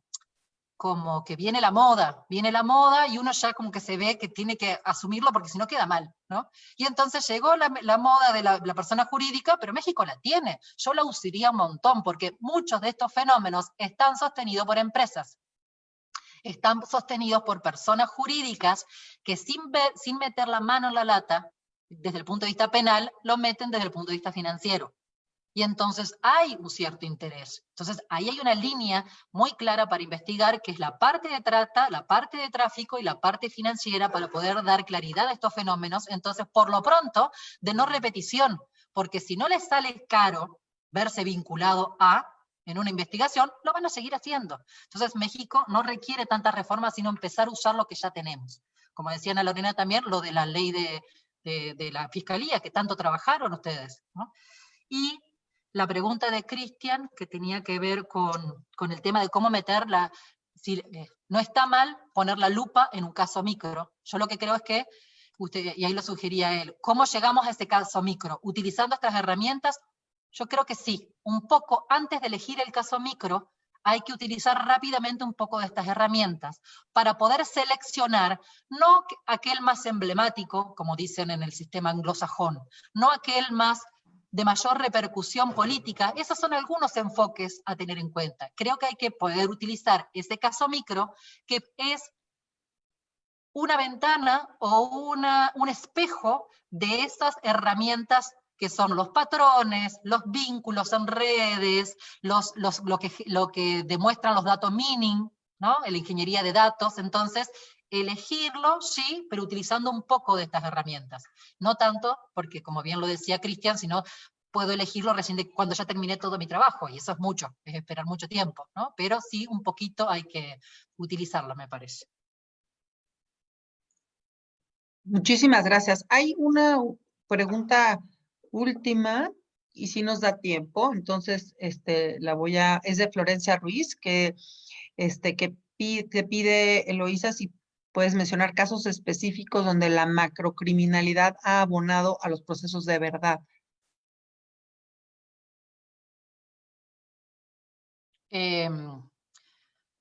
como que viene la moda, viene la moda y uno ya como que se ve que tiene que asumirlo porque si no queda mal, ¿no? Y entonces llegó la, moda de la, la, persona jurídica, pero México la tiene. Yo la usaría un montón porque muchos de estos fenómenos están sostenidos por empresas están sostenidos por personas jurídicas que sin, sin meter la mano en la lata, desde el punto de vista penal, lo meten desde el punto de vista financiero. Y entonces hay un cierto interés. Entonces ahí hay una línea muy clara para investigar, que es la parte de trata, la parte de tráfico y la parte financiera para poder dar claridad a estos fenómenos. Entonces, por lo pronto, de no repetición, porque si no les sale caro verse vinculado a, en una investigación, lo van a seguir haciendo. Entonces México no requiere tantas reformas, sino empezar a usar lo que ya tenemos. Como decía Ana Lorena también, lo de la ley de, de, la Fiscalía, que tanto trabajaron ustedes. Y la pregunta de Cristian, que tenía que ver con, con, el tema de cómo meterla, si, eh, no está mal poner la lupa en un caso micro. Yo lo que creo es que, usted, y ahí lo sugería él, ¿cómo llegamos a ese caso micro? ¿Utilizando estas herramientas? Yo creo que sí, un poco antes de elegir el caso micro, hay que utilizar rápidamente un poco de estas herramientas para poder seleccionar no aquel más emblemático, como dicen en el sistema anglosajón, no aquel más de mayor repercusión política, esos son algunos enfoques a tener en cuenta. Creo que hay que poder utilizar ese caso micro, que es una ventana o un espejo de esas herramientas que son los patrones, los vínculos en redes, los, los, lo, que, lo que demuestran los datos mining, ¿no? la ingeniería de datos, entonces elegirlo, sí, pero utilizando un poco de estas herramientas. No tanto, porque como bien lo decía Cristian, sino puedo elegirlo recién de cuando ya terminé todo mi trabajo, y eso es mucho, es esperar mucho tiempo, ¿no? Pero sí, un poquito hay que utilizarlo, me parece. Muchísimas gracias. Hay una pregunta última, y si nos da tiempo, entonces este, la voy a, es de Florencia Ruiz, que, este, que pide, te pide, Eloísa, si puedes mencionar casos específicos donde la macrocriminalidad ha abonado a los procesos de verdad. Em,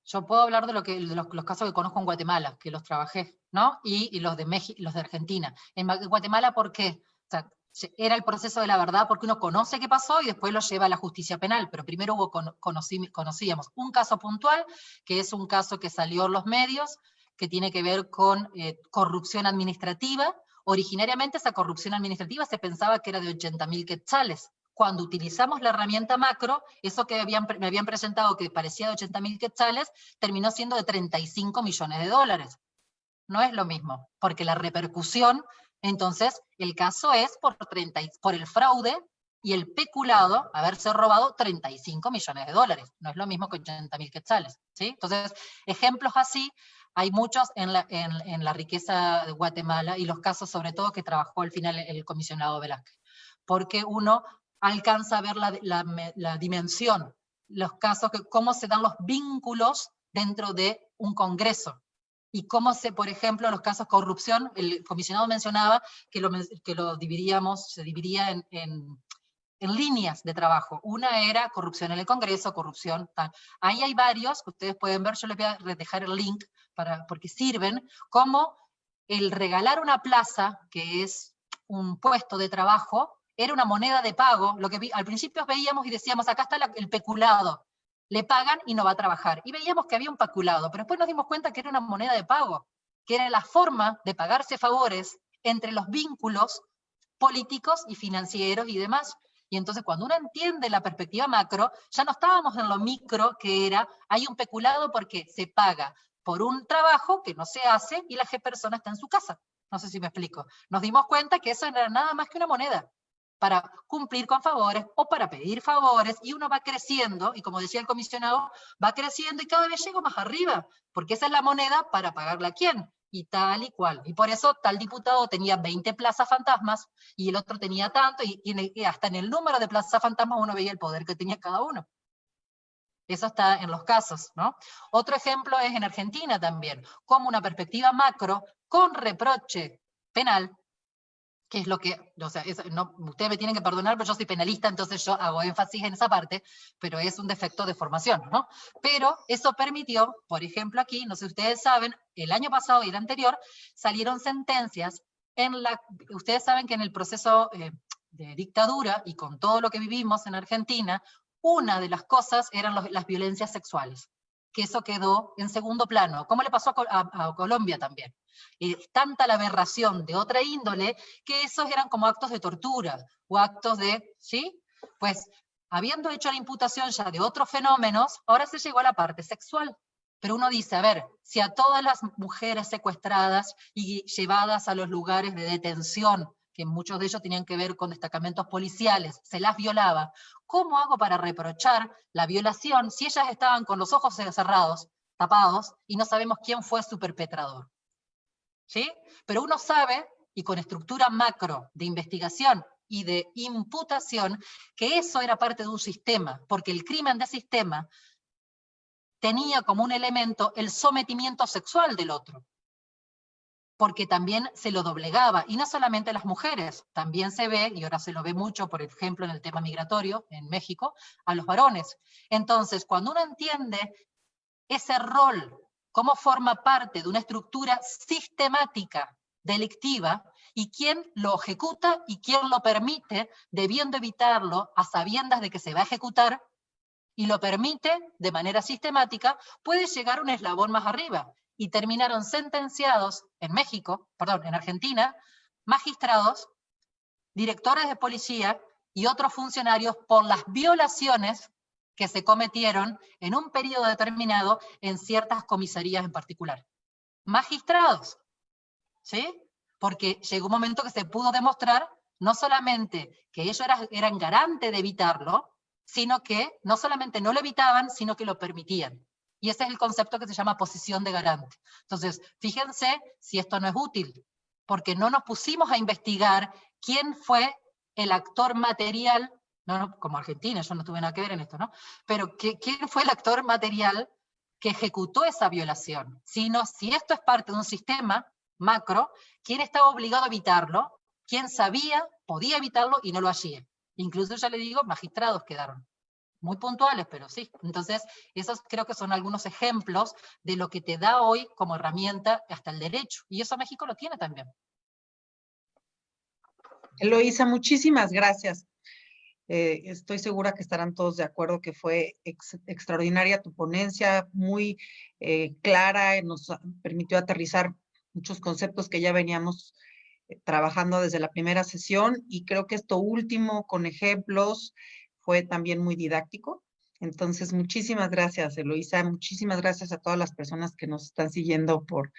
yo puedo hablar de, lo que, de los, casos que conozco en Guatemala, que los trabajé, ¿no? Y, los, de México, los de Argentina. En Guatemala, ¿por qué? Era el proceso de la verdad porque uno conoce qué pasó y después lo lleva a la justicia penal, pero primero hubo conocíamos un caso puntual, que es un caso que salió en los medios, que tiene que ver con eh, corrupción administrativa. Originariamente esa corrupción administrativa se pensaba que era de 80 mil quetzales. Cuando utilizamos la herramienta macro, eso que me habían presentado que parecía de 80 mil quetzales, terminó siendo de 35 millones de dólares. No es lo mismo, porque la repercusión entonces, el caso es por, 30, por el fraude y el peculado, haberse robado 35 millones de dólares. No es lo mismo que 80 mil quetzales. ¿sí? Entonces, ejemplos así hay muchos en la, en, la, riqueza de Guatemala y los casos sobre todo que trabajó al final el comisionado Velázquez. Porque uno alcanza a ver la, la, la dimensión, los casos, que, cómo se dan los vínculos dentro de un congreso y cómo se, por ejemplo, los casos de corrupción, el comisionado mencionaba que lo, que lo dividíamos, se dividía en, en, líneas de trabajo. Una era corrupción en el Congreso, corrupción tal. Ahí hay varios, que ustedes pueden ver, yo les voy a dejar el link, para, porque sirven, como el regalar una plaza, que es un puesto de trabajo, era una moneda de pago, lo que al principio veíamos y decíamos, acá está el peculado, le pagan y no va a trabajar. Y veíamos que había un paculado, pero después nos dimos cuenta que era una moneda de pago, que era la forma de pagarse favores entre los vínculos políticos y financieros y demás. Y entonces cuando uno entiende la perspectiva macro, ya no estábamos en lo micro que era, hay un peculado porque se paga por un trabajo que no se hace y la persona está en su casa. No sé si me explico. Nos dimos cuenta que eso era nada más que una moneda para cumplir con favores o para pedir favores, y uno va creciendo, y como decía el comisionado, va creciendo y cada vez llega más arriba, porque esa es la moneda para pagarle a quién, y tal y cual. Y por eso tal diputado tenía 20 plazas fantasmas, y el otro tenía tanto, y, y hasta en el número de plazas fantasmas uno veía el poder que tenía cada uno. Eso está en los casos, ¿no? Otro ejemplo es en Argentina también, como una perspectiva macro con reproche penal que es lo que, o sea, no, ustedes me tienen que perdonar, pero yo soy penalista, entonces yo hago énfasis en esa parte, pero es un defecto de formación, ¿no? Pero eso permitió, por ejemplo aquí, no sé si ustedes saben, el año pasado y el anterior, salieron sentencias en la, ustedes saben que en el proceso eh, de dictadura y con todo lo que vivimos en Argentina, una de las cosas eran las violencias sexuales que eso quedó en segundo plano, como le pasó a, Colombia también. Es tanta la aberración de otra índole que esos eran como actos de tortura o actos de, ¿sí? Pues habiendo hecho la imputación ya de otros fenómenos, ahora se llegó a la parte sexual. Pero uno dice, a ver, si a todas las mujeres secuestradas y llevadas a los lugares de detención que muchos de ellos tenían que ver con destacamentos policiales, se las violaba, ¿cómo hago para reprochar la violación si ellas estaban con los ojos cerrados, tapados, y no sabemos quién fue su perpetrador? ¿Sí? Pero uno sabe, y con estructura macro de investigación y de imputación, que eso era parte de un sistema, porque el crimen de sistema tenía como un elemento el sometimiento sexual del otro porque también se lo doblegaba, y no solamente las mujeres, también se ve, y ahora se lo ve mucho, por ejemplo, en el tema migratorio en México, a los varones. Entonces, cuando uno entiende ese rol, cómo forma parte de una estructura sistemática delictiva, y quién lo ejecuta y quién lo permite, debiendo evitarlo a sabiendas de que se va a ejecutar, y lo permite de manera sistemática, puede llegar un eslabón más arriba, y terminaron sentenciados en México, perdón, en Argentina, magistrados, directores de policía y otros funcionarios por las violaciones que se cometieron en un periodo determinado en ciertas comisarías en particular. Magistrados, ¿sí? Porque llegó un momento que se pudo demostrar no solamente que ellos eran, eran garantes de evitarlo, sino que no solamente no lo evitaban, sino que lo permitían. Y ese es el concepto que se llama posición de garante. Entonces, fíjense si esto no es útil, porque no nos pusimos a investigar quién fue el actor material, no, como Argentina, yo no tuve nada que ver en esto, ¿no? Pero quién fue el actor material que ejecutó esa violación, sino si esto es parte de un sistema macro, quién estaba obligado a evitarlo, quién sabía, podía evitarlo y no lo hacía. Incluso ya le digo, magistrados quedaron muy puntuales, pero sí. Entonces, esos creo que son algunos ejemplos de lo que te da hoy como herramienta hasta el derecho. Y eso México lo tiene también. Eloísa, muchísimas gracias. Eh, estoy segura que estarán todos de acuerdo que fue extraordinaria tu ponencia, muy eh, clara, nos permitió aterrizar muchos conceptos que ya veníamos eh, trabajando desde la primera sesión y creo que esto último con ejemplos fue también muy didáctico. Entonces, muchísimas gracias, Eloisa. Muchísimas gracias a todas las personas que nos están siguiendo por,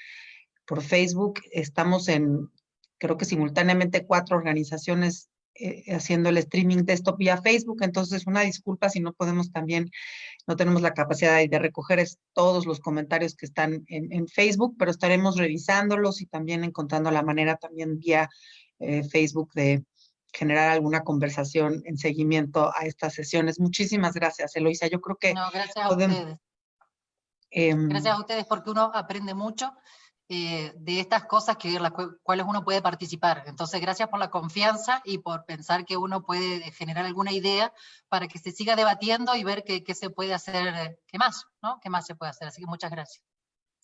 por Facebook. Estamos en, creo que simultáneamente, cuatro organizaciones eh, haciendo el streaming de esto vía Facebook. Entonces, una disculpa si no podemos también, no tenemos la capacidad de recoger todos los comentarios que están en, en, Facebook, pero estaremos revisándolos y también encontrando la manera también vía eh, Facebook de, generar alguna conversación en seguimiento a estas sesiones. Muchísimas gracias, Eloisa. Yo creo que... No, gracias a ustedes. Em, gracias a ustedes porque uno aprende mucho eh, de estas cosas que las cuales uno puede participar. Entonces, gracias por la confianza y por pensar que uno puede generar alguna idea para que se siga debatiendo y ver qué, qué se puede hacer, qué más, ¿no? ¿Qué más se puede hacer? Así que muchas gracias.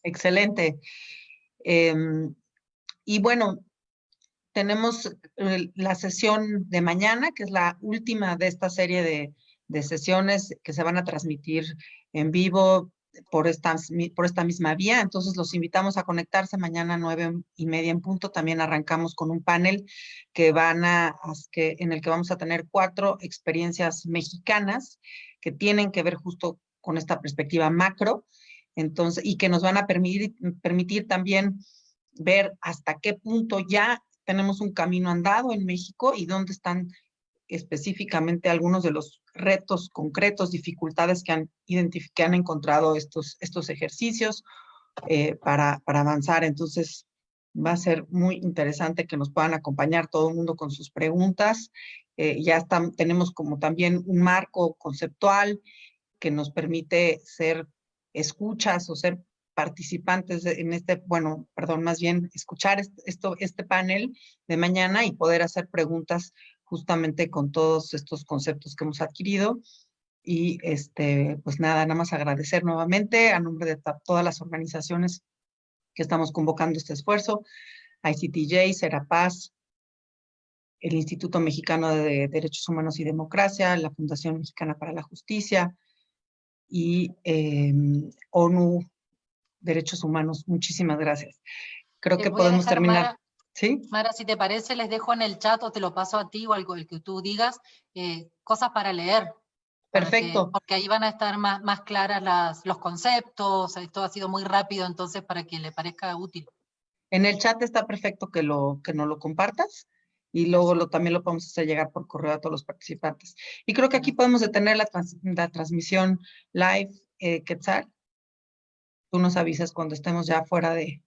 Excelente. Em, y bueno, tenemos eh, la sesión de mañana, que es la última de esta serie de, sesiones que se van a transmitir en vivo por esta, por esta misma vía. Entonces los invitamos a conectarse mañana nueve y media en punto. También arrancamos con un panel que van a, que, en el que vamos a tener cuatro experiencias mexicanas que tienen que ver justo con esta perspectiva macro. Entonces, y que nos van a permitir, permitir también ver hasta qué punto ya tenemos un camino andado en México y dónde están específicamente algunos de los retos concretos, dificultades que han, que han encontrado estos, estos ejercicios eh, para, para avanzar. Entonces, va a ser muy interesante que nos puedan acompañar todo el mundo con sus preguntas. Eh, ya tenemos como también un marco conceptual que nos permite ser escuchas o ser participantes en este, bueno, perdón, más bien escuchar esto, este panel de mañana y poder hacer preguntas justamente con todos estos conceptos que hemos adquirido. Y este, pues nada, nada más agradecer nuevamente a nombre de todas las organizaciones que estamos convocando este esfuerzo, ICTJ, Serapaz, el Instituto Mexicano de Derechos Humanos y Democracia, la Fundación Mexicana para la Justicia y em, ONU Derechos Humanos. Muchísimas gracias. Creo que podemos terminar. ¿Sí? Mara, si te parece, les dejo en el chat o te lo paso a ti o algo el que tú digas, eh, cosas para leer. Perfecto. porque ahí van a estar más, más claras las, los conceptos, esto ha sido muy rápido, entonces para que le parezca útil. En el chat está perfecto que, lo, que nos lo compartas y luego lo, también lo podemos hacer llegar por correo a todos los participantes. Y creo que aquí podemos detener la, la transmisión live, eh, Quetzal. Tú nos avisas cuando estemos ya fuera de,